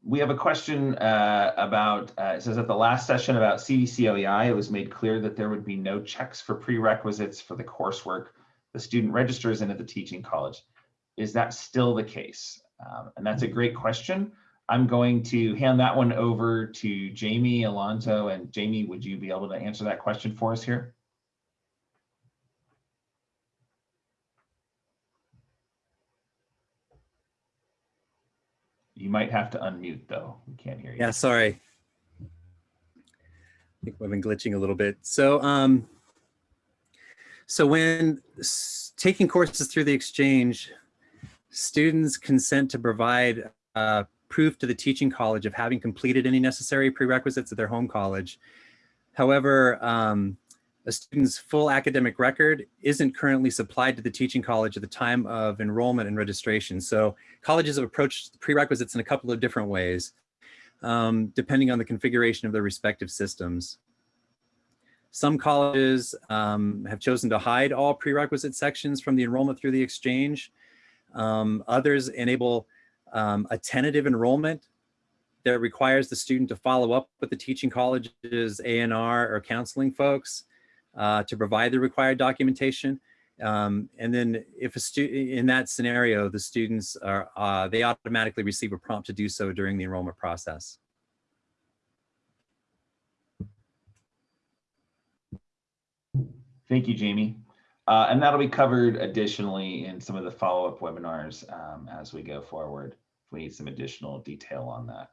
we have a question uh, about, uh, it says at the last session about CVC OEI, it was made clear that there would be no checks for prerequisites for the coursework the student registers into the teaching college. Is that still the case? Um, and that's a great question. I'm going to hand that one over to Jamie Alonso. And Jamie, would you be able to answer that question for us here? You might have to unmute though. We can't hear you. Yeah, sorry. I think we've been glitching a little bit. So, um, so when taking courses through the exchange, students consent to provide uh, proof to the teaching college of having completed any necessary prerequisites at their home college. However, um, a student's full academic record isn't currently supplied to the teaching college at the time of enrollment and registration. So colleges have approached prerequisites in a couple of different ways, um, depending on the configuration of their respective systems. Some colleges um, have chosen to hide all prerequisite sections from the enrollment through the exchange. Um, others enable um, a tentative enrollment that requires the student to follow up with the teaching college's ANR or counseling folks uh, to provide the required documentation. Um, and then if a student in that scenario, the students are, uh, they automatically receive a prompt to do so during the enrollment process. Thank you, Jamie. Uh, and that'll be covered additionally in some of the follow-up webinars um, as we go forward. We need some additional detail on that.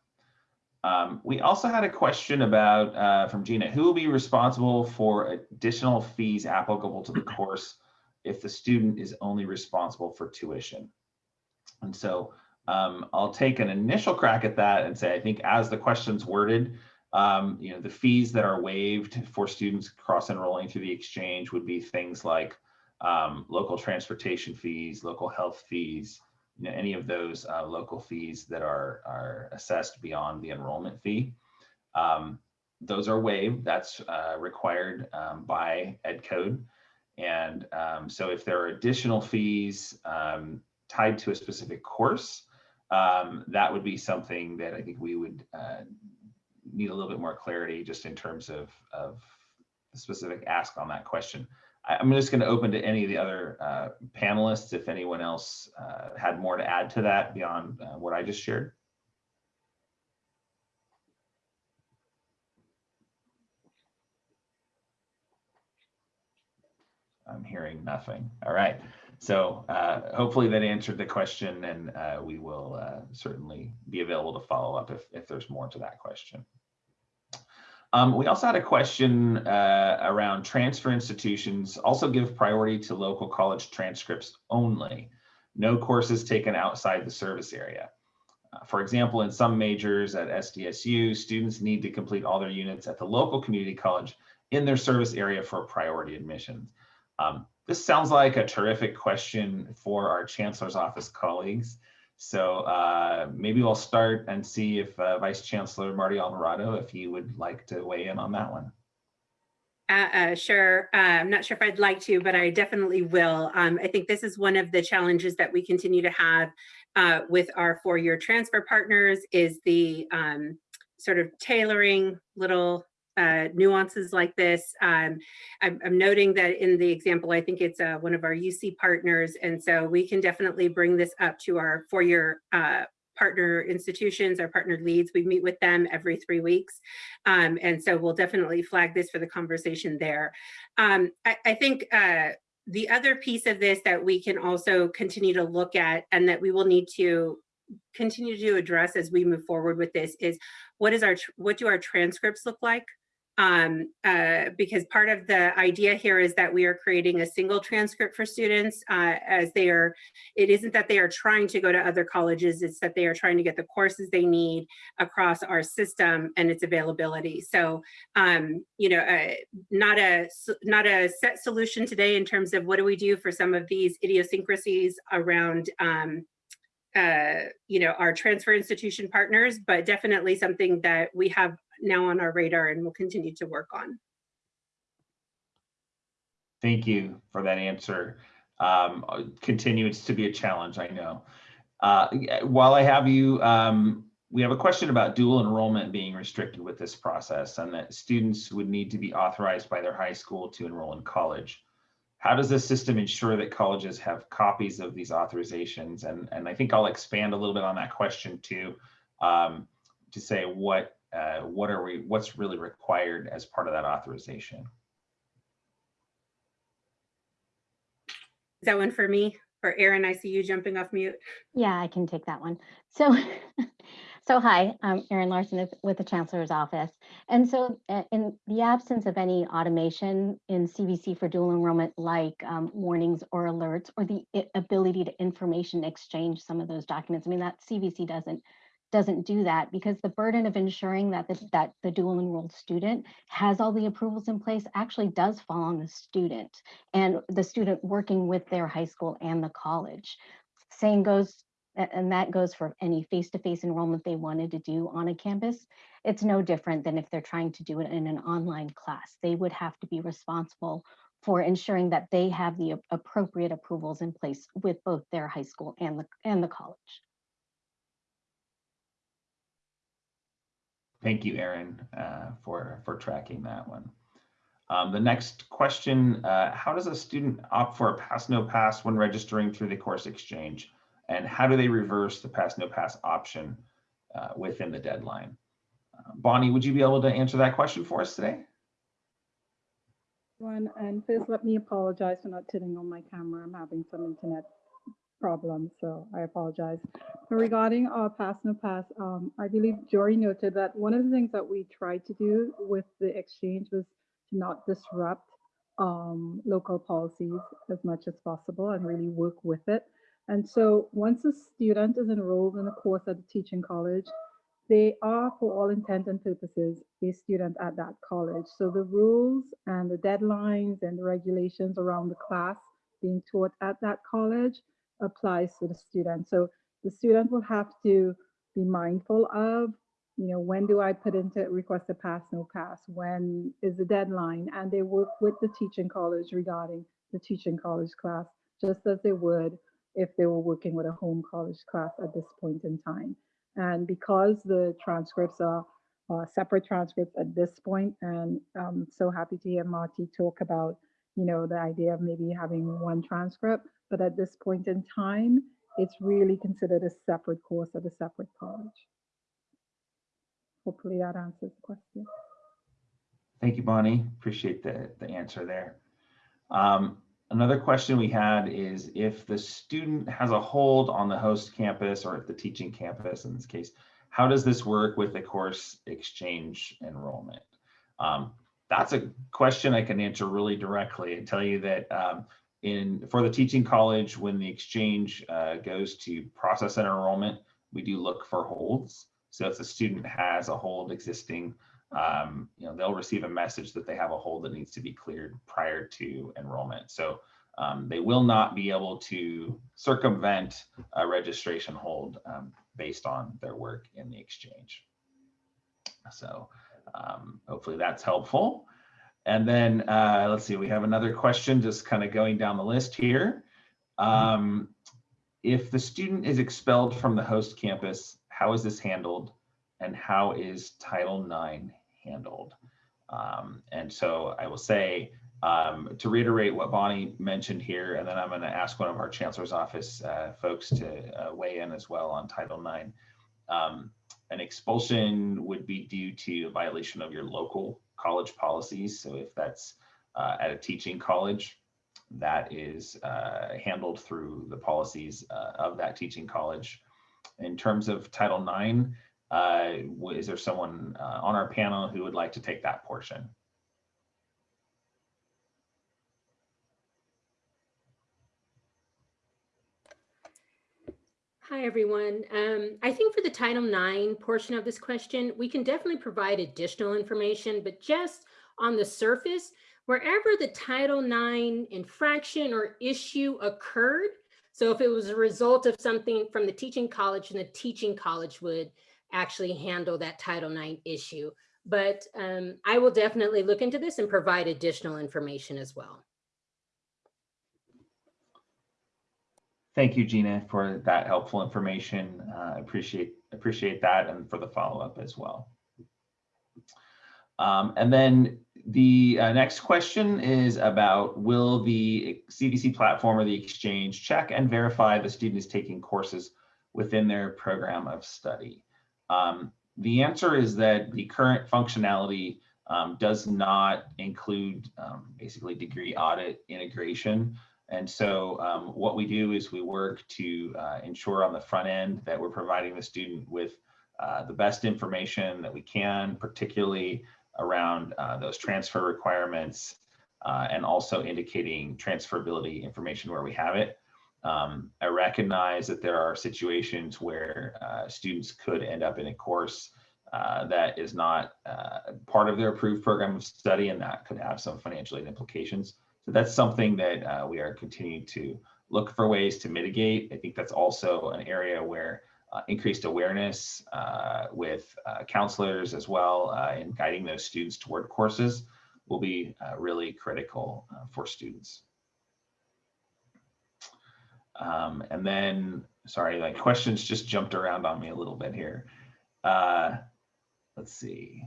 Um, we also had a question about uh, from Gina, who will be responsible for additional fees applicable to the course if the student is only responsible for tuition? And so um, I'll take an initial crack at that and say, I think as the question's worded, um, you know, the fees that are waived for students cross enrolling through the exchange would be things like um, local transportation fees, local health fees, you know, any of those uh, local fees that are, are assessed beyond the enrollment fee. Um, those are waived. That's uh, required um, by Ed Code. And um, so if there are additional fees um, tied to a specific course, that would be something that I think we would uh, need a little bit more clarity just in terms of, of the specific ask on that question. I, am just going to open to any of the other uh, panelists if anyone else uh, had more to add to that beyond uh, what I just shared. I'm hearing nothing. All right. So uh, hopefully that answered the question and uh, we will uh, certainly be available to follow up if, if there's more to that question. Um, we also had a question uh, around transfer institutions also give priority to local college transcripts only. No courses taken outside the service area. Uh, for example, in some majors at SDSU, students need to complete all their units at the local community college in their service area for priority admissions. Um, this sounds like a terrific question for our chancellor's office colleagues. So uh, maybe we'll start and see if uh, Vice Chancellor Marty Alvarado, if you would like to weigh in on that one. Uh, uh, sure. Uh, I'm not sure if I'd like to, but I definitely will. Um, I think this is one of the challenges that we continue to have uh, with our four-year transfer partners is the um, sort of tailoring little uh, nuances like this. Um, I'm, I'm noting that in the example, I think it's uh, one of our UC partners. And so we can definitely bring this up to our four-year uh, partner institutions, our partnered leads. We meet with them every three weeks. Um, and so we'll definitely flag this for the conversation there. Um, I, I think uh, the other piece of this that we can also continue to look at and that we will need to continue to address as we move forward with this is what is our what do our transcripts look like um, uh, because part of the idea here is that we are creating a single transcript for students uh, as they are, it isn't that they are trying to go to other colleges, it's that they are trying to get the courses they need across our system and its availability. So, um, you know, uh, not a not a set solution today in terms of what do we do for some of these idiosyncrasies around um, uh, you know, our transfer institution partners, but definitely something that we have now on our radar and will continue to work on. Thank you for that answer. Um, continues to be a challenge, I know. Uh, while I have you, um, we have a question about dual enrollment being restricted with this process and that students would need to be authorized by their high school to enroll in college. How does this system ensure that colleges have copies of these authorizations? And, and I think I'll expand a little bit on that question too, um, to say what uh, what are we, what's really required as part of that authorization? Is that one for me? Or Erin, I see you jumping off mute. Yeah, I can take that one. So, so hi, I'm Erin Larson with the Chancellor's Office. And so uh, in the absence of any automation in CVC for dual enrollment, like um, warnings or alerts, or the ability to information exchange some of those documents, I mean, that CVC doesn't doesn't do that because the burden of ensuring that the, that the dual enrolled student has all the approvals in place actually does fall on the student and the student working with their high school and the college. Same goes, and that goes for any face-to-face -face enrollment they wanted to do on a campus. It's no different than if they're trying to do it in an online class. They would have to be responsible for ensuring that they have the appropriate approvals in place with both their high school and the, and the college. Thank you, Erin, uh, for, for tracking that one. Um, the next question, uh, how does a student opt for a pass no pass when registering through the course exchange? And how do they reverse the pass no pass option uh, within the deadline? Uh, Bonnie, would you be able to answer that question for us today? One, and first let me apologize for not turning on my camera. I'm having some internet problem, so I apologize. Regarding our pass no pass, um, I believe Jory noted that one of the things that we tried to do with the exchange was to not disrupt um, local policies as much as possible and really work with it. And so once a student is enrolled in a course at a teaching college, they are, for all intent and purposes, a student at that college. So the rules and the deadlines and the regulations around the class being taught at that college applies to the student. So the student will have to be mindful of, you know, when do I put into request a pass, no pass? When is the deadline? And they work with the teaching college regarding the teaching college class, just as they would if they were working with a home college class at this point in time. And because the transcripts are uh, separate transcripts at this point, and I'm so happy to hear Marty talk about, you know, the idea of maybe having one transcript, but at this point in time, it's really considered a separate course at a separate college. Hopefully that answers the question. Thank you, Bonnie. Appreciate the, the answer there. Um, another question we had is if the student has a hold on the host campus or at the teaching campus in this case, how does this work with the course exchange enrollment? Um, that's a question I can answer really directly and tell you that um, in for the teaching college, when the exchange uh, goes to process an enrollment, we do look for holds. So if the student has a hold existing, um, you know, they'll receive a message that they have a hold that needs to be cleared prior to enrollment. So um, they will not be able to circumvent a registration hold um, based on their work in the exchange. So um, hopefully that's helpful. And then uh, let's see, we have another question just kind of going down the list here. Um, if the student is expelled from the host campus, how is this handled? And how is Title IX handled? Um, and so I will say, um, to reiterate what Bonnie mentioned here, and then I'm going to ask one of our chancellor's office uh, folks to uh, weigh in as well on Title IX. Um, an expulsion would be due to a violation of your local college policies. So if that's uh, at a teaching college, that is uh, handled through the policies uh, of that teaching college. In terms of Title IX, uh, is there someone uh, on our panel who would like to take that portion? Hi, everyone. Um, I think for the Title IX portion of this question, we can definitely provide additional information, but just on the surface, wherever the Title IX infraction or issue occurred, so if it was a result of something from the teaching college, then the teaching college would actually handle that Title IX issue. But um, I will definitely look into this and provide additional information as well. Thank you, Gina, for that helpful information. Uh, appreciate appreciate that and for the follow-up as well. Um, and then the uh, next question is about will the CVC platform or the exchange check and verify the student is taking courses within their program of study? Um, the answer is that the current functionality um, does not include um, basically degree audit integration. And so um, what we do is we work to uh, ensure on the front end that we're providing the student with uh, the best information that we can, particularly around uh, those transfer requirements uh, and also indicating transferability information where we have it. Um, I recognize that there are situations where uh, students could end up in a course uh, that is not part of their approved program of study and that could have some financial aid implications. So that's something that uh, we are continuing to look for ways to mitigate. I think that's also an area where uh, increased awareness uh, with uh, counselors as well uh, in guiding those students toward courses will be uh, really critical for students. Um, and then, sorry, like questions just jumped around on me a little bit here. let's see.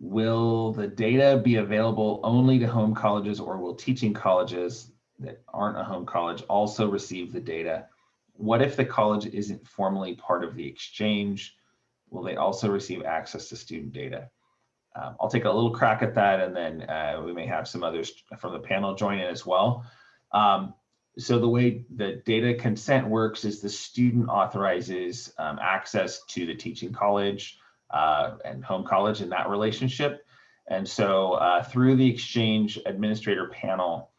Will the data be available only to home colleges or will teaching colleges that aren't a home college also receive the data? What if the college isn't formally part of the exchange? Will they also receive access to student data? Um, I'll take a little crack at that and then uh, we may have some others from the panel join in as well. Um, so the way the data consent works is the student authorizes um, access to the teaching college uh, and home college in that relationship. And so uh, through the exchange administrator panel,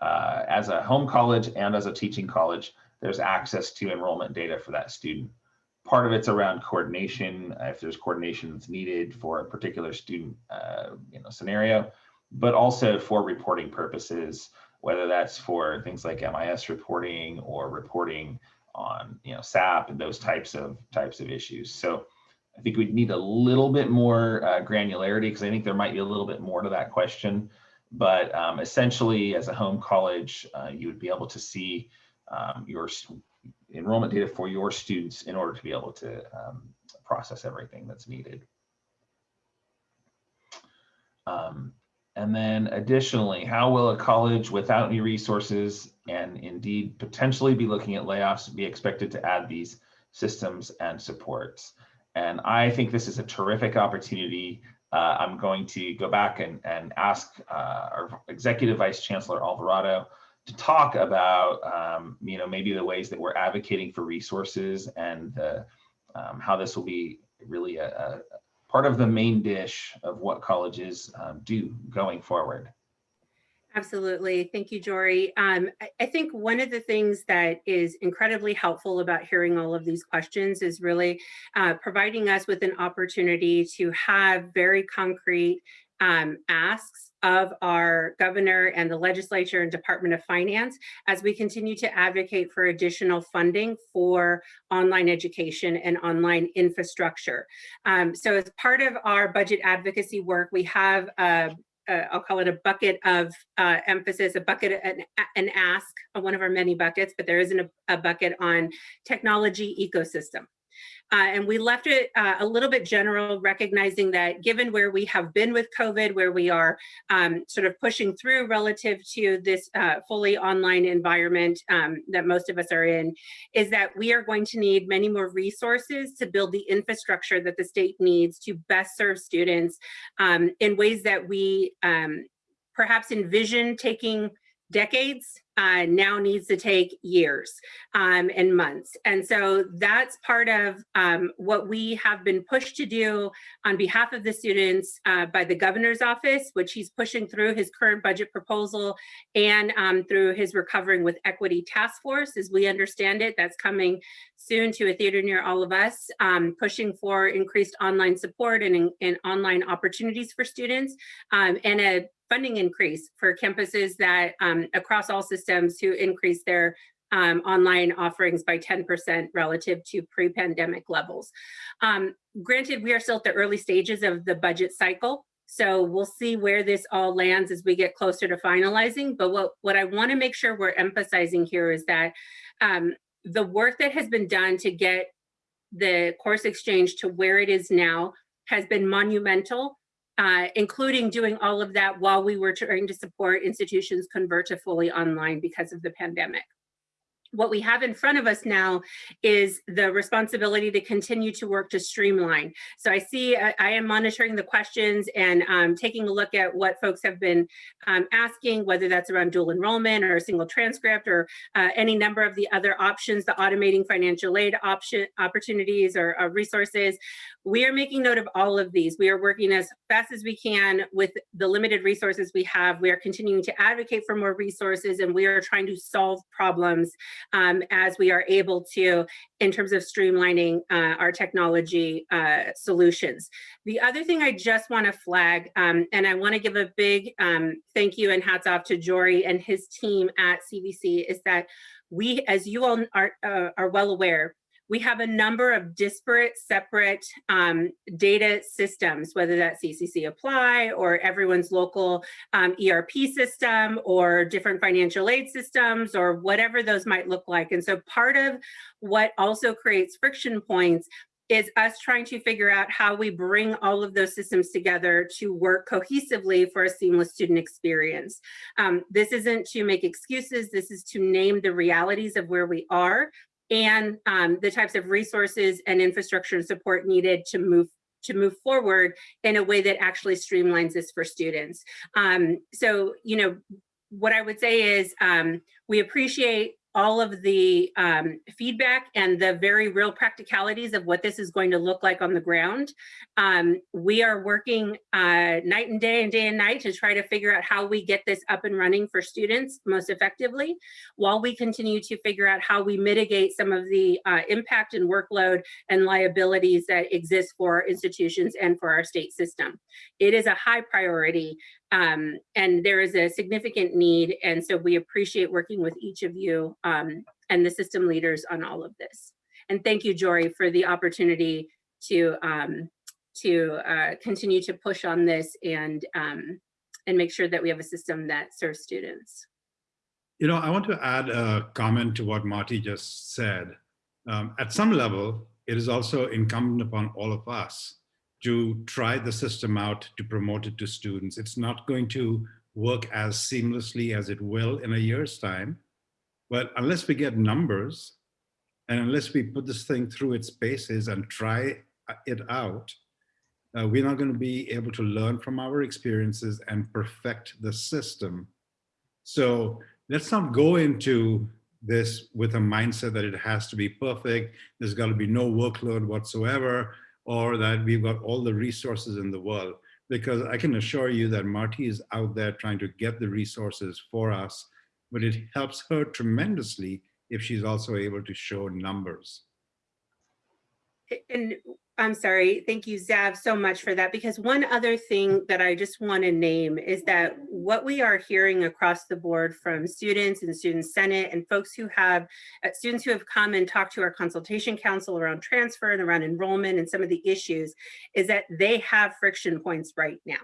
uh, as a home college and as a teaching college, there's access to enrollment data for that student. Part of it's around coordination, if there's coordination that's needed for a particular student uh, you know, scenario, but also for reporting purposes, whether that's for things like MIS reporting or reporting on you know SAP and those types of types of issues. So I think we'd need a little bit more uh, granularity because I think there might be a little bit more to that question. But um, essentially, as a home college, uh, you would be able to see um, your enrollment data for your students in order to be able to um, process everything that's needed. Um, and then additionally, how will a college without any resources and indeed potentially be looking at layoffs be expected to add these systems and supports? And I think this is a terrific opportunity. Uh, I'm going to go back and, and ask uh, our Executive Vice Chancellor Alvarado to talk about, um, you know, maybe the ways that we're advocating for resources and the, um, how this will be really a, a, part of the main dish of what colleges um, do going forward. Absolutely. Thank you, Jory. Um, I, think one of the things that is incredibly helpful about hearing all of these questions is really uh, providing us with an opportunity to have very concrete um, asks of our governor and the legislature and Department of Finance as we continue to advocate for additional funding for online education and online infrastructure. Um, so as part of our budget advocacy work, we have a, uh, I'll call it a bucket of uh, emphasis, a bucket, an, an ask, one of our many buckets, but there isn't a, a bucket on technology ecosystem. Uh, and we left it uh, a little bit general, recognizing that given where we have been with COVID, where we are um, sort of pushing through relative to this uh, fully online environment um, that most of us are in, is that we are going to need many more resources to build the infrastructure that the state needs to best serve students um, in ways that we um, perhaps envision taking decades uh, now needs to take years um, and months. And so that's part of um, what we have been pushed to do on behalf of the students uh, by the governor's office, which he's pushing through his current budget proposal and um, through his Recovering with Equity Task Force. As we understand it, that's coming soon to a theater near all of us, um, pushing for increased online support and, and online opportunities for students um, and a funding increase for campuses that um, across all systems to increase their um, online offerings by 10% relative to pre-pandemic levels. Um, granted, we are still at the early stages of the budget cycle, so we'll see where this all lands as we get closer to finalizing. But what, what I wanna make sure we're emphasizing here is that um, the work that has been done to get the course exchange to where it is now has been monumental uh, including doing all of that while we were trying to support institutions convert to fully online because of the pandemic what we have in front of us now is the responsibility to continue to work to streamline. So I see I, I am monitoring the questions and um, taking a look at what folks have been um, asking, whether that's around dual enrollment or a single transcript or uh, any number of the other options, the automating financial aid option opportunities or, or resources. We are making note of all of these. We are working as fast as we can with the limited resources we have. We are continuing to advocate for more resources and we are trying to solve problems um, as we are able to in terms of streamlining uh, our technology uh, solutions. The other thing I just want to flag, um, and I want to give a big um, thank you and hats off to Jory and his team at CVC, is that we, as you all are, uh, are well aware, we have a number of disparate, separate um, data systems, whether that's CCC Apply or everyone's local um, ERP system or different financial aid systems or whatever those might look like. And so part of what also creates friction points is us trying to figure out how we bring all of those systems together to work cohesively for a seamless student experience. Um, this isn't to make excuses, this is to name the realities of where we are and um, the types of resources and infrastructure and support needed to move to move forward in a way that actually streamlines this for students. Um, so, you know, what I would say is um, we appreciate all of the um, feedback and the very real practicalities of what this is going to look like on the ground. Um, we are working uh, night and day and day and night to try to figure out how we get this up and running for students most effectively, while we continue to figure out how we mitigate some of the uh, impact and workload and liabilities that exist for institutions and for our state system. It is a high priority um, and there is a significant need. And so we appreciate working with each of you um, and the system leaders on all of this. And thank you, Jory, for the opportunity to um, to uh, continue to push on this and um, and make sure that we have a system that serves students. You know, I want to add a comment to what Marty just said. Um, at some level, it is also incumbent upon all of us to try the system out to promote it to students. It's not going to work as seamlessly as it will in a year's time. But unless we get numbers and unless we put this thing through its paces and try it out, uh, we're not going to be able to learn from our experiences and perfect the system. So let's not go into this with a mindset that it has to be perfect. There's got to be no workload whatsoever or that we've got all the resources in the world. Because I can assure you that Marty is out there trying to get the resources for us, but it helps her tremendously if she's also able to show numbers. And I'm sorry. Thank you, Zav, so much for that. Because one other thing that I just want to name is that what we are hearing across the board from students and Student Senate and folks who have, uh, students who have come and talked to our consultation council around transfer and around enrollment and some of the issues is that they have friction points right now.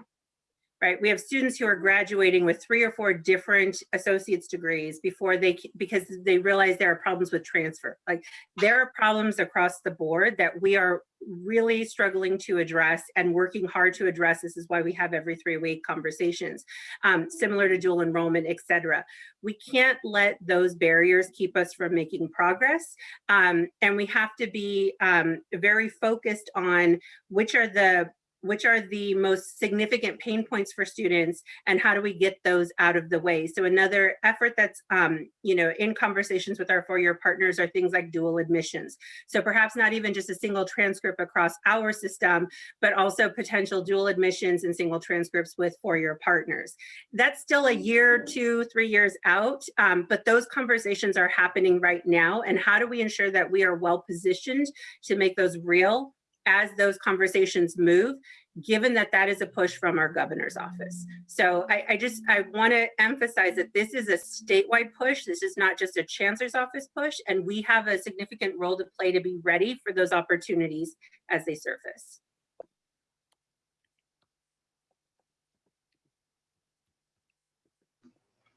Right? We have students who are graduating with three or four different associate's degrees before they, because they realize there are problems with transfer. Like there are problems across the board that we are really struggling to address and working hard to address. This is why we have every three week conversations, um, similar to dual enrollment, et cetera. We can't let those barriers keep us from making progress. Um, and we have to be um, very focused on which are the which are the most significant pain points for students and how do we get those out of the way? So another effort that's um, you know in conversations with our four-year partners are things like dual admissions. So perhaps not even just a single transcript across our system but also potential dual admissions and single transcripts with four-year partners. That's still a year two three years out um, but those conversations are happening right now and how do we ensure that we are well positioned to make those real as those conversations move, given that that is a push from our governor's office. So I, I just, I want to emphasize that this is a statewide push. This is not just a chancellor's office push, and we have a significant role to play to be ready for those opportunities as they surface.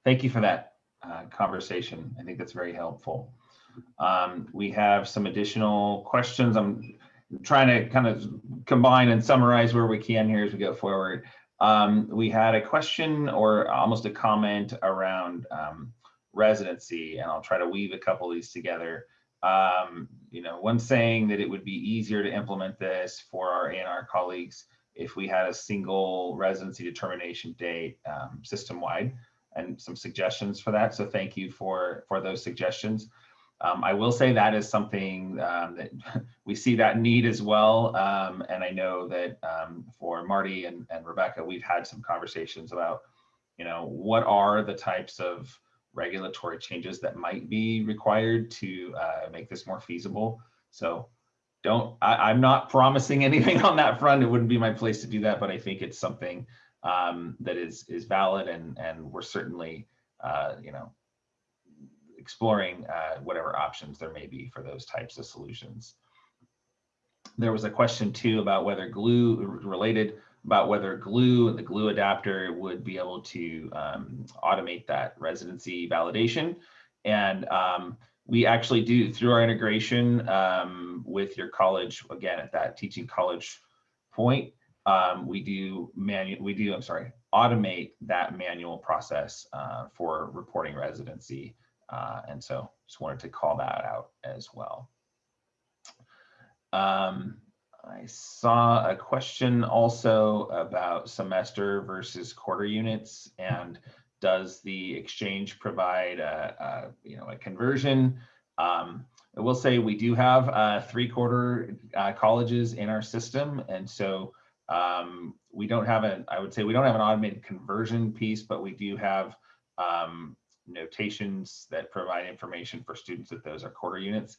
Thank you for that uh, conversation. I think that's very helpful. Um, we have some additional questions. I'm trying to kind of combine and summarize where we can here as we go forward. Um, we had a question or almost a comment around um, residency, and I'll try to weave a couple of these together. Um, you know, one saying that it would be easier to implement this for our A&R colleagues if we had a single residency determination date um, system-wide and some suggestions for that. So thank you for, for those suggestions. Um, I will say that is something um, that we see that need as well. Um, and I know that um, for Marty and, and Rebecca, we've had some conversations about, you know, what are the types of regulatory changes that might be required to uh, make this more feasible. So don't, I, I'm not promising anything on that front. It wouldn't be my place to do that, but I think it's something um, that is is valid and and we're certainly uh, you know exploring uh, whatever options there may be for those types of solutions. There was a question too about whether glue related about whether glue and the glue adapter would be able to um, automate that residency validation. And um, we actually do through our integration um, with your college, again, at that teaching college point, um, we do manual, we do, I'm sorry, automate that manual process uh, for reporting residency. Uh, and so just wanted to call that out as well. Um, I saw a question also about semester versus quarter units and does the exchange provide a, a you know a conversion? Um, I will say we do have uh, three quarter uh, colleges in our system and so um, we don't have an I would say we don't have an automated conversion piece but we do have um, notations that provide information for students that those are quarter units.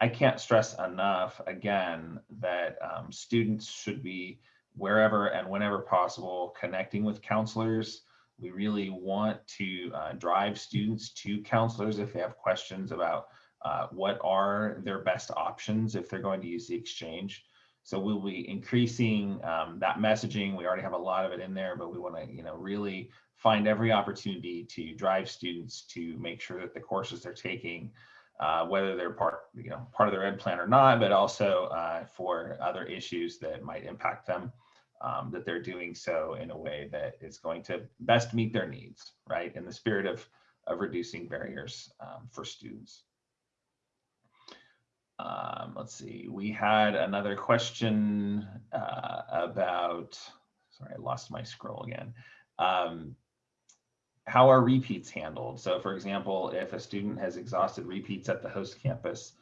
I can't stress enough, again, that um, students should be wherever and whenever possible connecting with counselors. We really want to uh, drive students to counselors if they have questions about uh, what are their best options if they're going to use the exchange. So we'll be increasing um, that messaging. We already have a lot of it in there, but we want to, you know, really find every opportunity to drive students to make sure that the courses they're taking uh, whether they're part, you know, part of their ed plan or not, but also uh, for other issues that might impact them, um, that they're doing so in a way that is going to best meet their needs, right? In the spirit of, of reducing barriers um, for students. Um, let's see, we had another question uh, about, sorry, I lost my scroll again. Um, how are repeats handled? So for example, if a student has exhausted repeats at the host campus,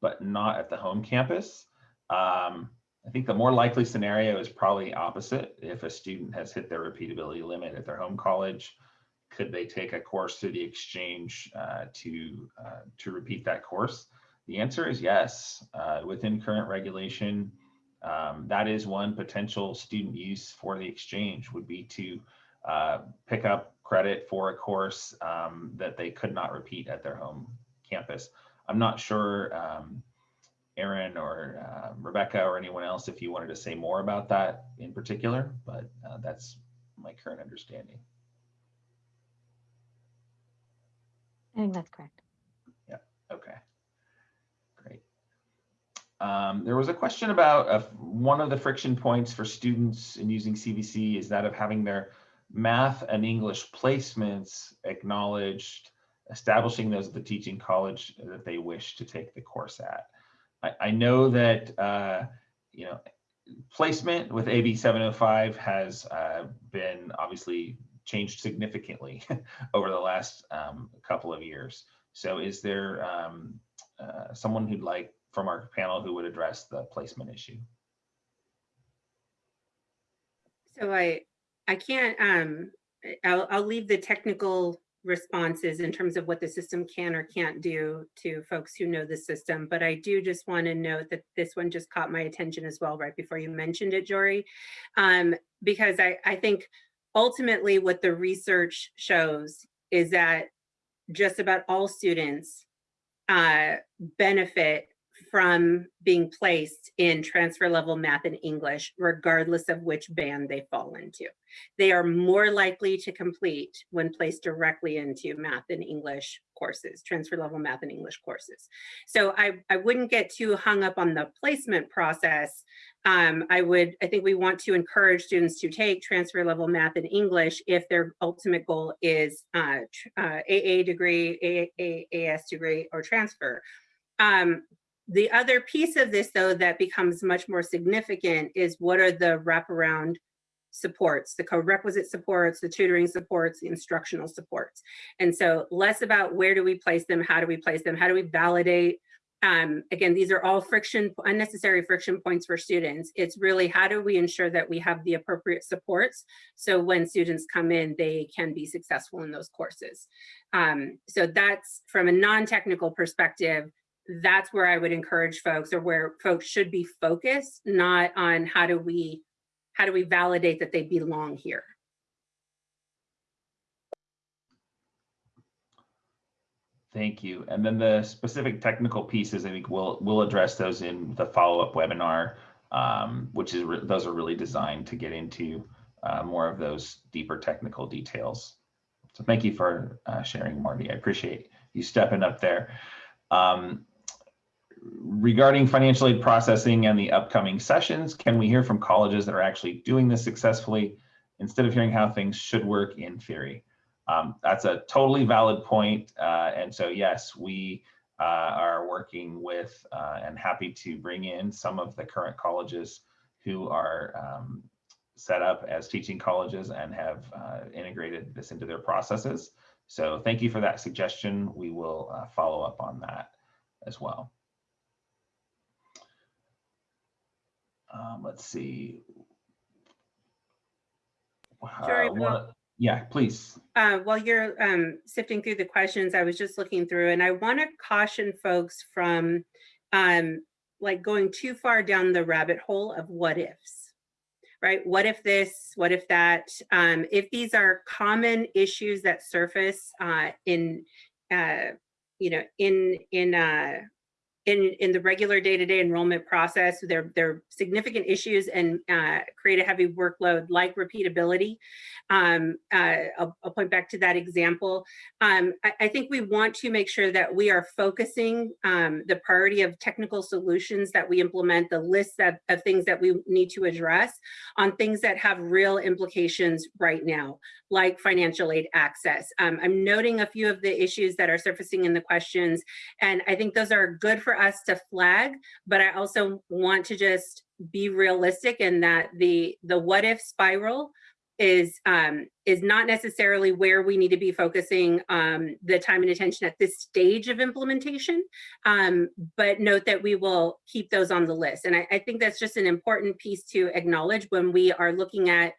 but not at the home campus, um, I think the more likely scenario is probably opposite. If a student has hit their repeatability limit at their home college, could they take a course through the exchange uh, to, uh, to repeat that course? The answer is yes. Uh, within current regulation, um, that is one potential student use for the exchange would be to uh, pick up credit for a course um, that they could not repeat at their home campus. I'm not sure, um, Aaron or uh, Rebecca or anyone else, if you wanted to say more about that in particular, but uh, that's my current understanding. I think that's correct. Yeah, okay, great. Um, there was a question about uh, one of the friction points for students in using CVC is that of having their math and English placements acknowledged, establishing those at the teaching college that they wish to take the course at. I, I know that, uh, you know, placement with AB 705 has uh, been obviously changed significantly over the last um, couple of years. So is there um, uh, someone who'd like from our panel who would address the placement issue? So I, I can't, um, I'll, I'll leave the technical responses in terms of what the system can or can't do to folks who know the system. But I do just want to note that this one just caught my attention as well, right before you mentioned it, Jory. Um, because I, I think ultimately what the research shows is that just about all students uh, benefit from being placed in transfer level math and English, regardless of which band they fall into. They are more likely to complete when placed directly into math and English courses, transfer level math and English courses. So I, I wouldn't get too hung up on the placement process. Um, I would, I think we want to encourage students to take transfer level math and English if their ultimate goal is uh, uh, AA degree, AAS degree, or transfer. Um, the other piece of this, though, that becomes much more significant is what are the wraparound supports, the co-requisite supports, the tutoring supports, the instructional supports. And so less about where do we place them, how do we place them, how do we validate um, again, these are all friction, unnecessary friction points for students. It's really how do we ensure that we have the appropriate supports so when students come in, they can be successful in those courses. Um, so that's from a non-technical perspective, that's where I would encourage folks or where folks should be focused, not on how do we how do we validate that they belong here. Thank you. And then the specific technical pieces, I think we'll we'll address those in the follow-up webinar, um, which is those are really designed to get into uh, more of those deeper technical details. So thank you for uh, sharing, Marty. I appreciate you stepping up there. Um, regarding financial aid processing and the upcoming sessions, can we hear from colleges that are actually doing this successfully instead of hearing how things should work in theory? Um, that's a totally valid point. Uh, and so, yes, we uh, are working with uh, and happy to bring in some of the current colleges who are um, set up as teaching colleges and have uh, integrated this into their processes. So thank you for that suggestion. We will uh, follow up on that as well. Um, let's see. Uh, one- yeah, please. Uh, while you're um, sifting through the questions, I was just looking through and I want to caution folks from um, like going too far down the rabbit hole of what ifs, right? What if this, what if that? Um, if these are common issues that surface uh, in, uh, you know, in, in, uh, in, in the regular day-to-day enrollment process, there, there are significant issues and uh, create a heavy workload like repeatability. Um, uh, I'll, I'll, point back to that example. Um, I, I, think we want to make sure that we are focusing um, the priority of technical solutions that we implement, the list of, of things that we need to address on things that have real implications right now, like financial aid access. Um, I'm noting a few of the issues that are surfacing in the questions, and I think those are good for us to flag, but I also want to just be realistic in that the the what if spiral is um, is not necessarily where we need to be focusing um, the time and attention at this stage of implementation, um, but note that we will keep those on the list. And I, I, think that's just an important piece to acknowledge when we are looking at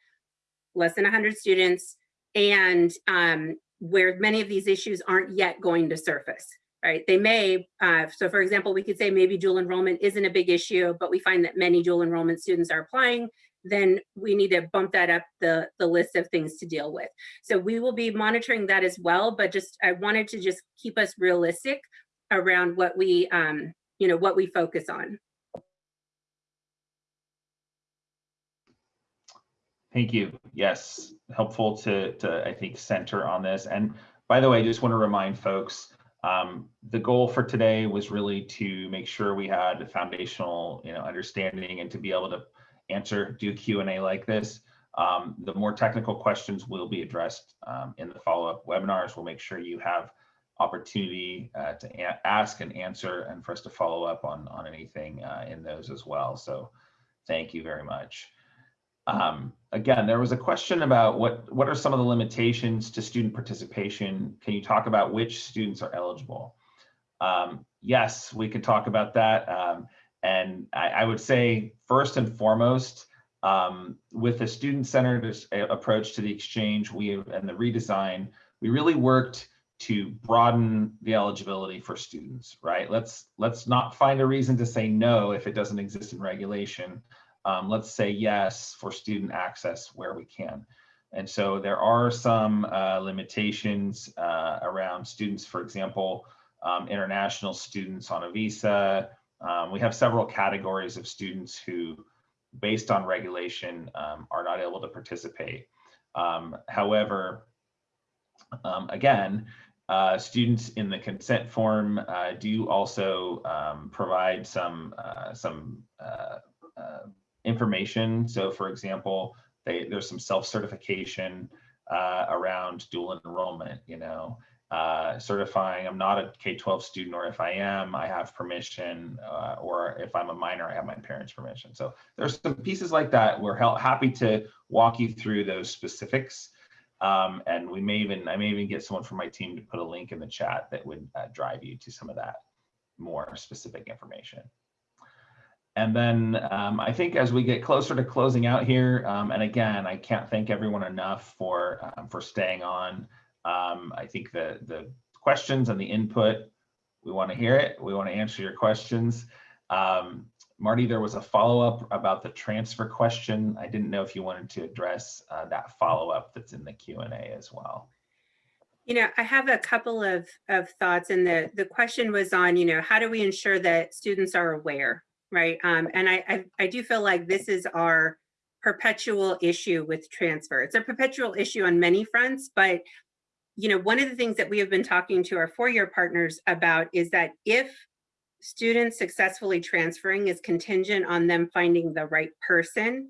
less than 100 students and um, where many of these issues aren't yet going to surface. Right, they may, uh, so for example, we could say maybe dual enrollment isn't a big issue, but we find that many dual enrollment students are applying then we need to bump that up the, the list of things to deal with. So we will be monitoring that as well, but just I wanted to just keep us realistic around what we, um, you know, what we focus on. Thank you. Yes, helpful to, to, I think, center on this. And by the way, I just want to remind folks, um, the goal for today was really to make sure we had a foundational, you know, understanding and to be able to answer, do Q and A like this. Um, the more technical questions will be addressed um, in the follow-up webinars. We'll make sure you have opportunity uh, to ask and answer and for us to follow up on, on anything uh, in those as well. So thank you very much. Um, again, there was a question about what, what are some of the limitations to student participation? Can you talk about which students are eligible? Um, yes, we can talk about that. Um, and I, I, would say first and foremost, um, with a student-centered approach to the exchange we and the redesign, we really worked to broaden the eligibility for students, right? Let's let's not find a reason to say no if it doesn't exist in regulation. Um, let's say yes for student access where we can. And so there are some uh, limitations uh, around students, for example, um, international students on a visa. Um, we have several categories of students who, based on regulation, um, are not able to participate. Um, however, um, again, uh, students in the consent form uh, do also provide some uh, some uh, uh, information. So, for example, they, there's some self-certification uh, around dual enrollment. You know, certifying I'm not a K-12 student, or if I am, I have permission, or if I'm a minor, I have my parents' permission. So there's some pieces like that. We're happy to walk you through those specifics. Um, and we may even, I may even get someone from my team to put a link in the chat that would uh, drive you to some of that more specific information. And then um, I think as we get closer to closing out here, um, and again, I can't thank everyone enough for um, for staying on. Um, I think the the questions and the input, we want to hear it. We want to answer your questions. Um, Marty, there was a follow-up about the transfer question. I didn't know if you wanted to address uh, that follow-up that's in the Q&A as well. You know, I have a couple of, of thoughts and the, the question was on, you know, how do we ensure that students are aware, right? Um, and I, I, I do feel like this is our perpetual issue with transfer. It's a perpetual issue on many fronts, but you know, one of the things that we have been talking to our four-year partners about is that if students successfully transferring is contingent on them finding the right person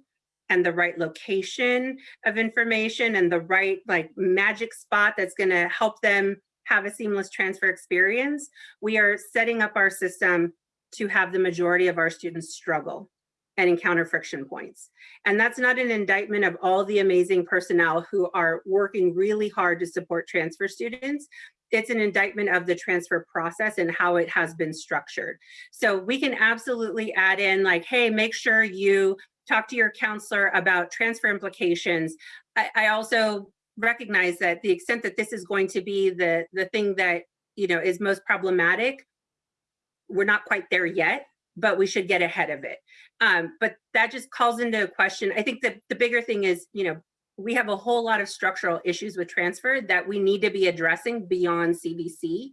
and the right location of information and the right like magic spot that's going to help them have a seamless transfer experience, we are setting up our system to have the majority of our students struggle and encounter friction points. And that's not an indictment of all the amazing personnel who are working really hard to support transfer students it's an indictment of the transfer process and how it has been structured. So we can absolutely add in like, hey, make sure you talk to your counselor about transfer implications. I, I also recognize that the extent that this is going to be the, the thing that you know is most problematic, we're not quite there yet, but we should get ahead of it. Um, but that just calls into a question. I think that the bigger thing is, you know, we have a whole lot of structural issues with transfer that we need to be addressing beyond CVC.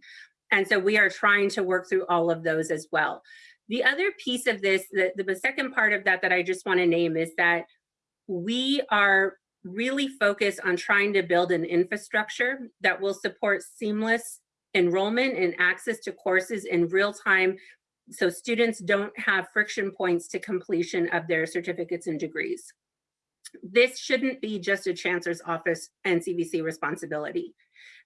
And so we are trying to work through all of those as well. The other piece of this, the, the second part of that that I just want to name is that we are really focused on trying to build an infrastructure that will support seamless enrollment and access to courses in real time so students don't have friction points to completion of their certificates and degrees this shouldn't be just a chancellor's office and CVC responsibility,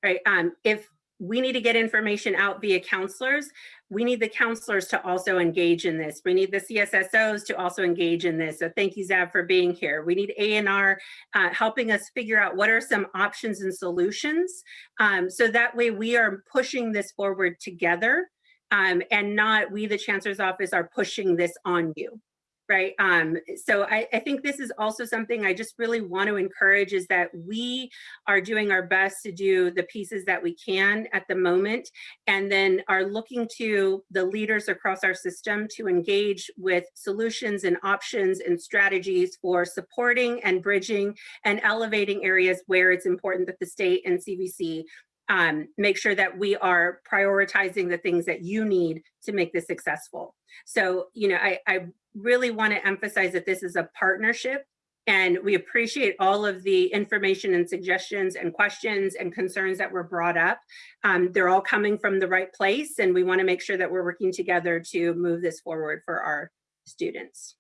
right? Um, if we need to get information out via counselors, we need the counselors to also engage in this. We need the CSSOs to also engage in this. So thank you, Zab, for being here. We need A&R uh, helping us figure out what are some options and solutions. Um, so that way we are pushing this forward together um, and not we, the chancellor's office, are pushing this on you right? Um, so I, I, think this is also something I just really want to encourage is that we are doing our best to do the pieces that we can at the moment, and then are looking to the leaders across our system to engage with solutions and options and strategies for supporting and bridging and elevating areas where it's important that the state and CVC um, make sure that we are prioritizing the things that you need to make this successful. So, you know, I, I really want to emphasize that this is a partnership And we appreciate all of the information and suggestions and questions and concerns that were brought up. Um, they're all coming from the right place and we want to make sure that we're working together to move this forward for our students.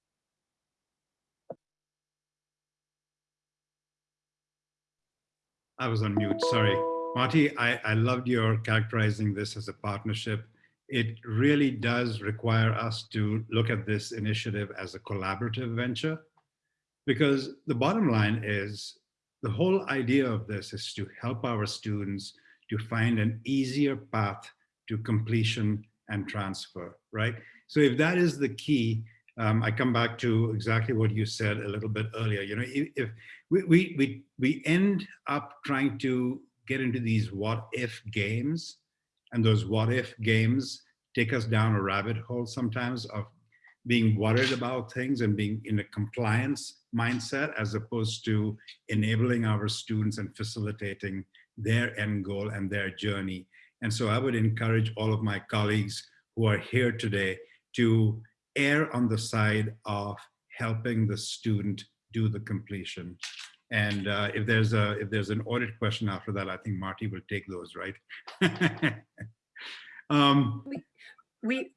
I was on mute, sorry. Marty, I, I loved your characterizing this as a partnership. It really does require us to look at this initiative as a collaborative venture because the bottom line is the whole idea of this is to help our students to find an easier path to completion and transfer, right? So if that is the key, um, I come back to exactly what you said a little bit earlier. You know, if, if we, we, we, we end up trying to get into these what if games, and those what if games take us down a rabbit hole sometimes of being worried about things and being in a compliance mindset as opposed to enabling our students and facilitating their end goal and their journey. And so I would encourage all of my colleagues who are here today to err on the side of helping the student do the completion. And uh, if there's a if there's an audit question after that, I think Marty will take those, right? um, We,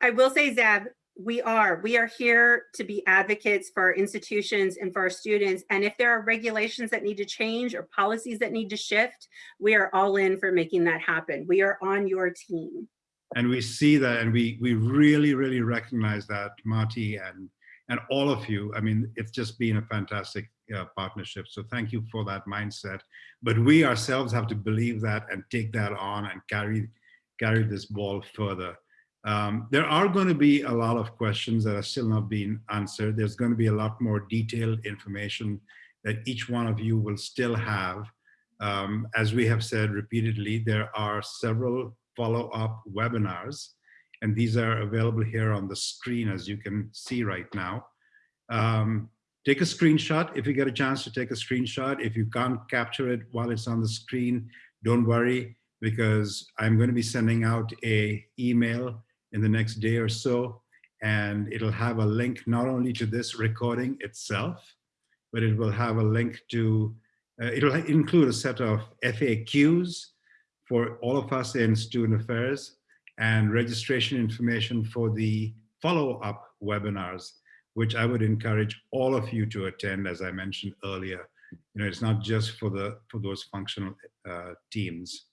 I will say, Zeb, we are, we are here to be advocates for our institutions and for our students. And if there are regulations that need to change or policies that need to shift, we are all in for making that happen. We are on your team. and we see that and we we really really recognize that marty and and all of you i mean it's just been a fantastic uh, partnership. So thank you for that mindset. But we ourselves have to believe that and take that on and carry carry this ball further. Um, there are going to be a lot of questions that are still not being answered. There's going to be a lot more detailed information that each one of you will still have. Um, as we have said repeatedly there are several follow-up webinars. And these are available here on the screen, as you can see right now. Um, take a screenshot if you get a chance to take a screenshot. If you can't capture it while it's on the screen, don't worry, because I'm going to be sending out a email in the next day or so, and it'll have a link not only to this recording itself, but it will have a link to, uh, it'll include a set of FAQs for all of us in student affairs and registration information for the follow-up webinars, which I would encourage all of you to attend, as I mentioned earlier. You know, it's not just for the for those functional uh, teams.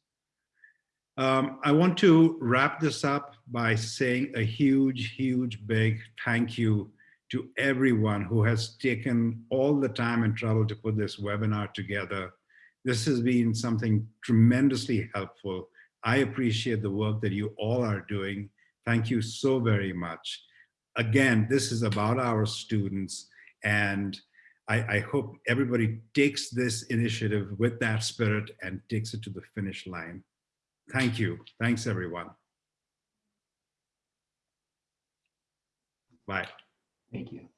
Um, I want to wrap this up by saying a huge, huge, big thank you to everyone who has taken all the time and trouble to put this webinar together. This has been something tremendously helpful. I appreciate the work that you all are doing. Thank you so very much. Again, this is about our students and I, I, hope everybody takes this initiative with that spirit and takes it to the finish line. Thank you. Thanks, everyone. Bye. Thank you.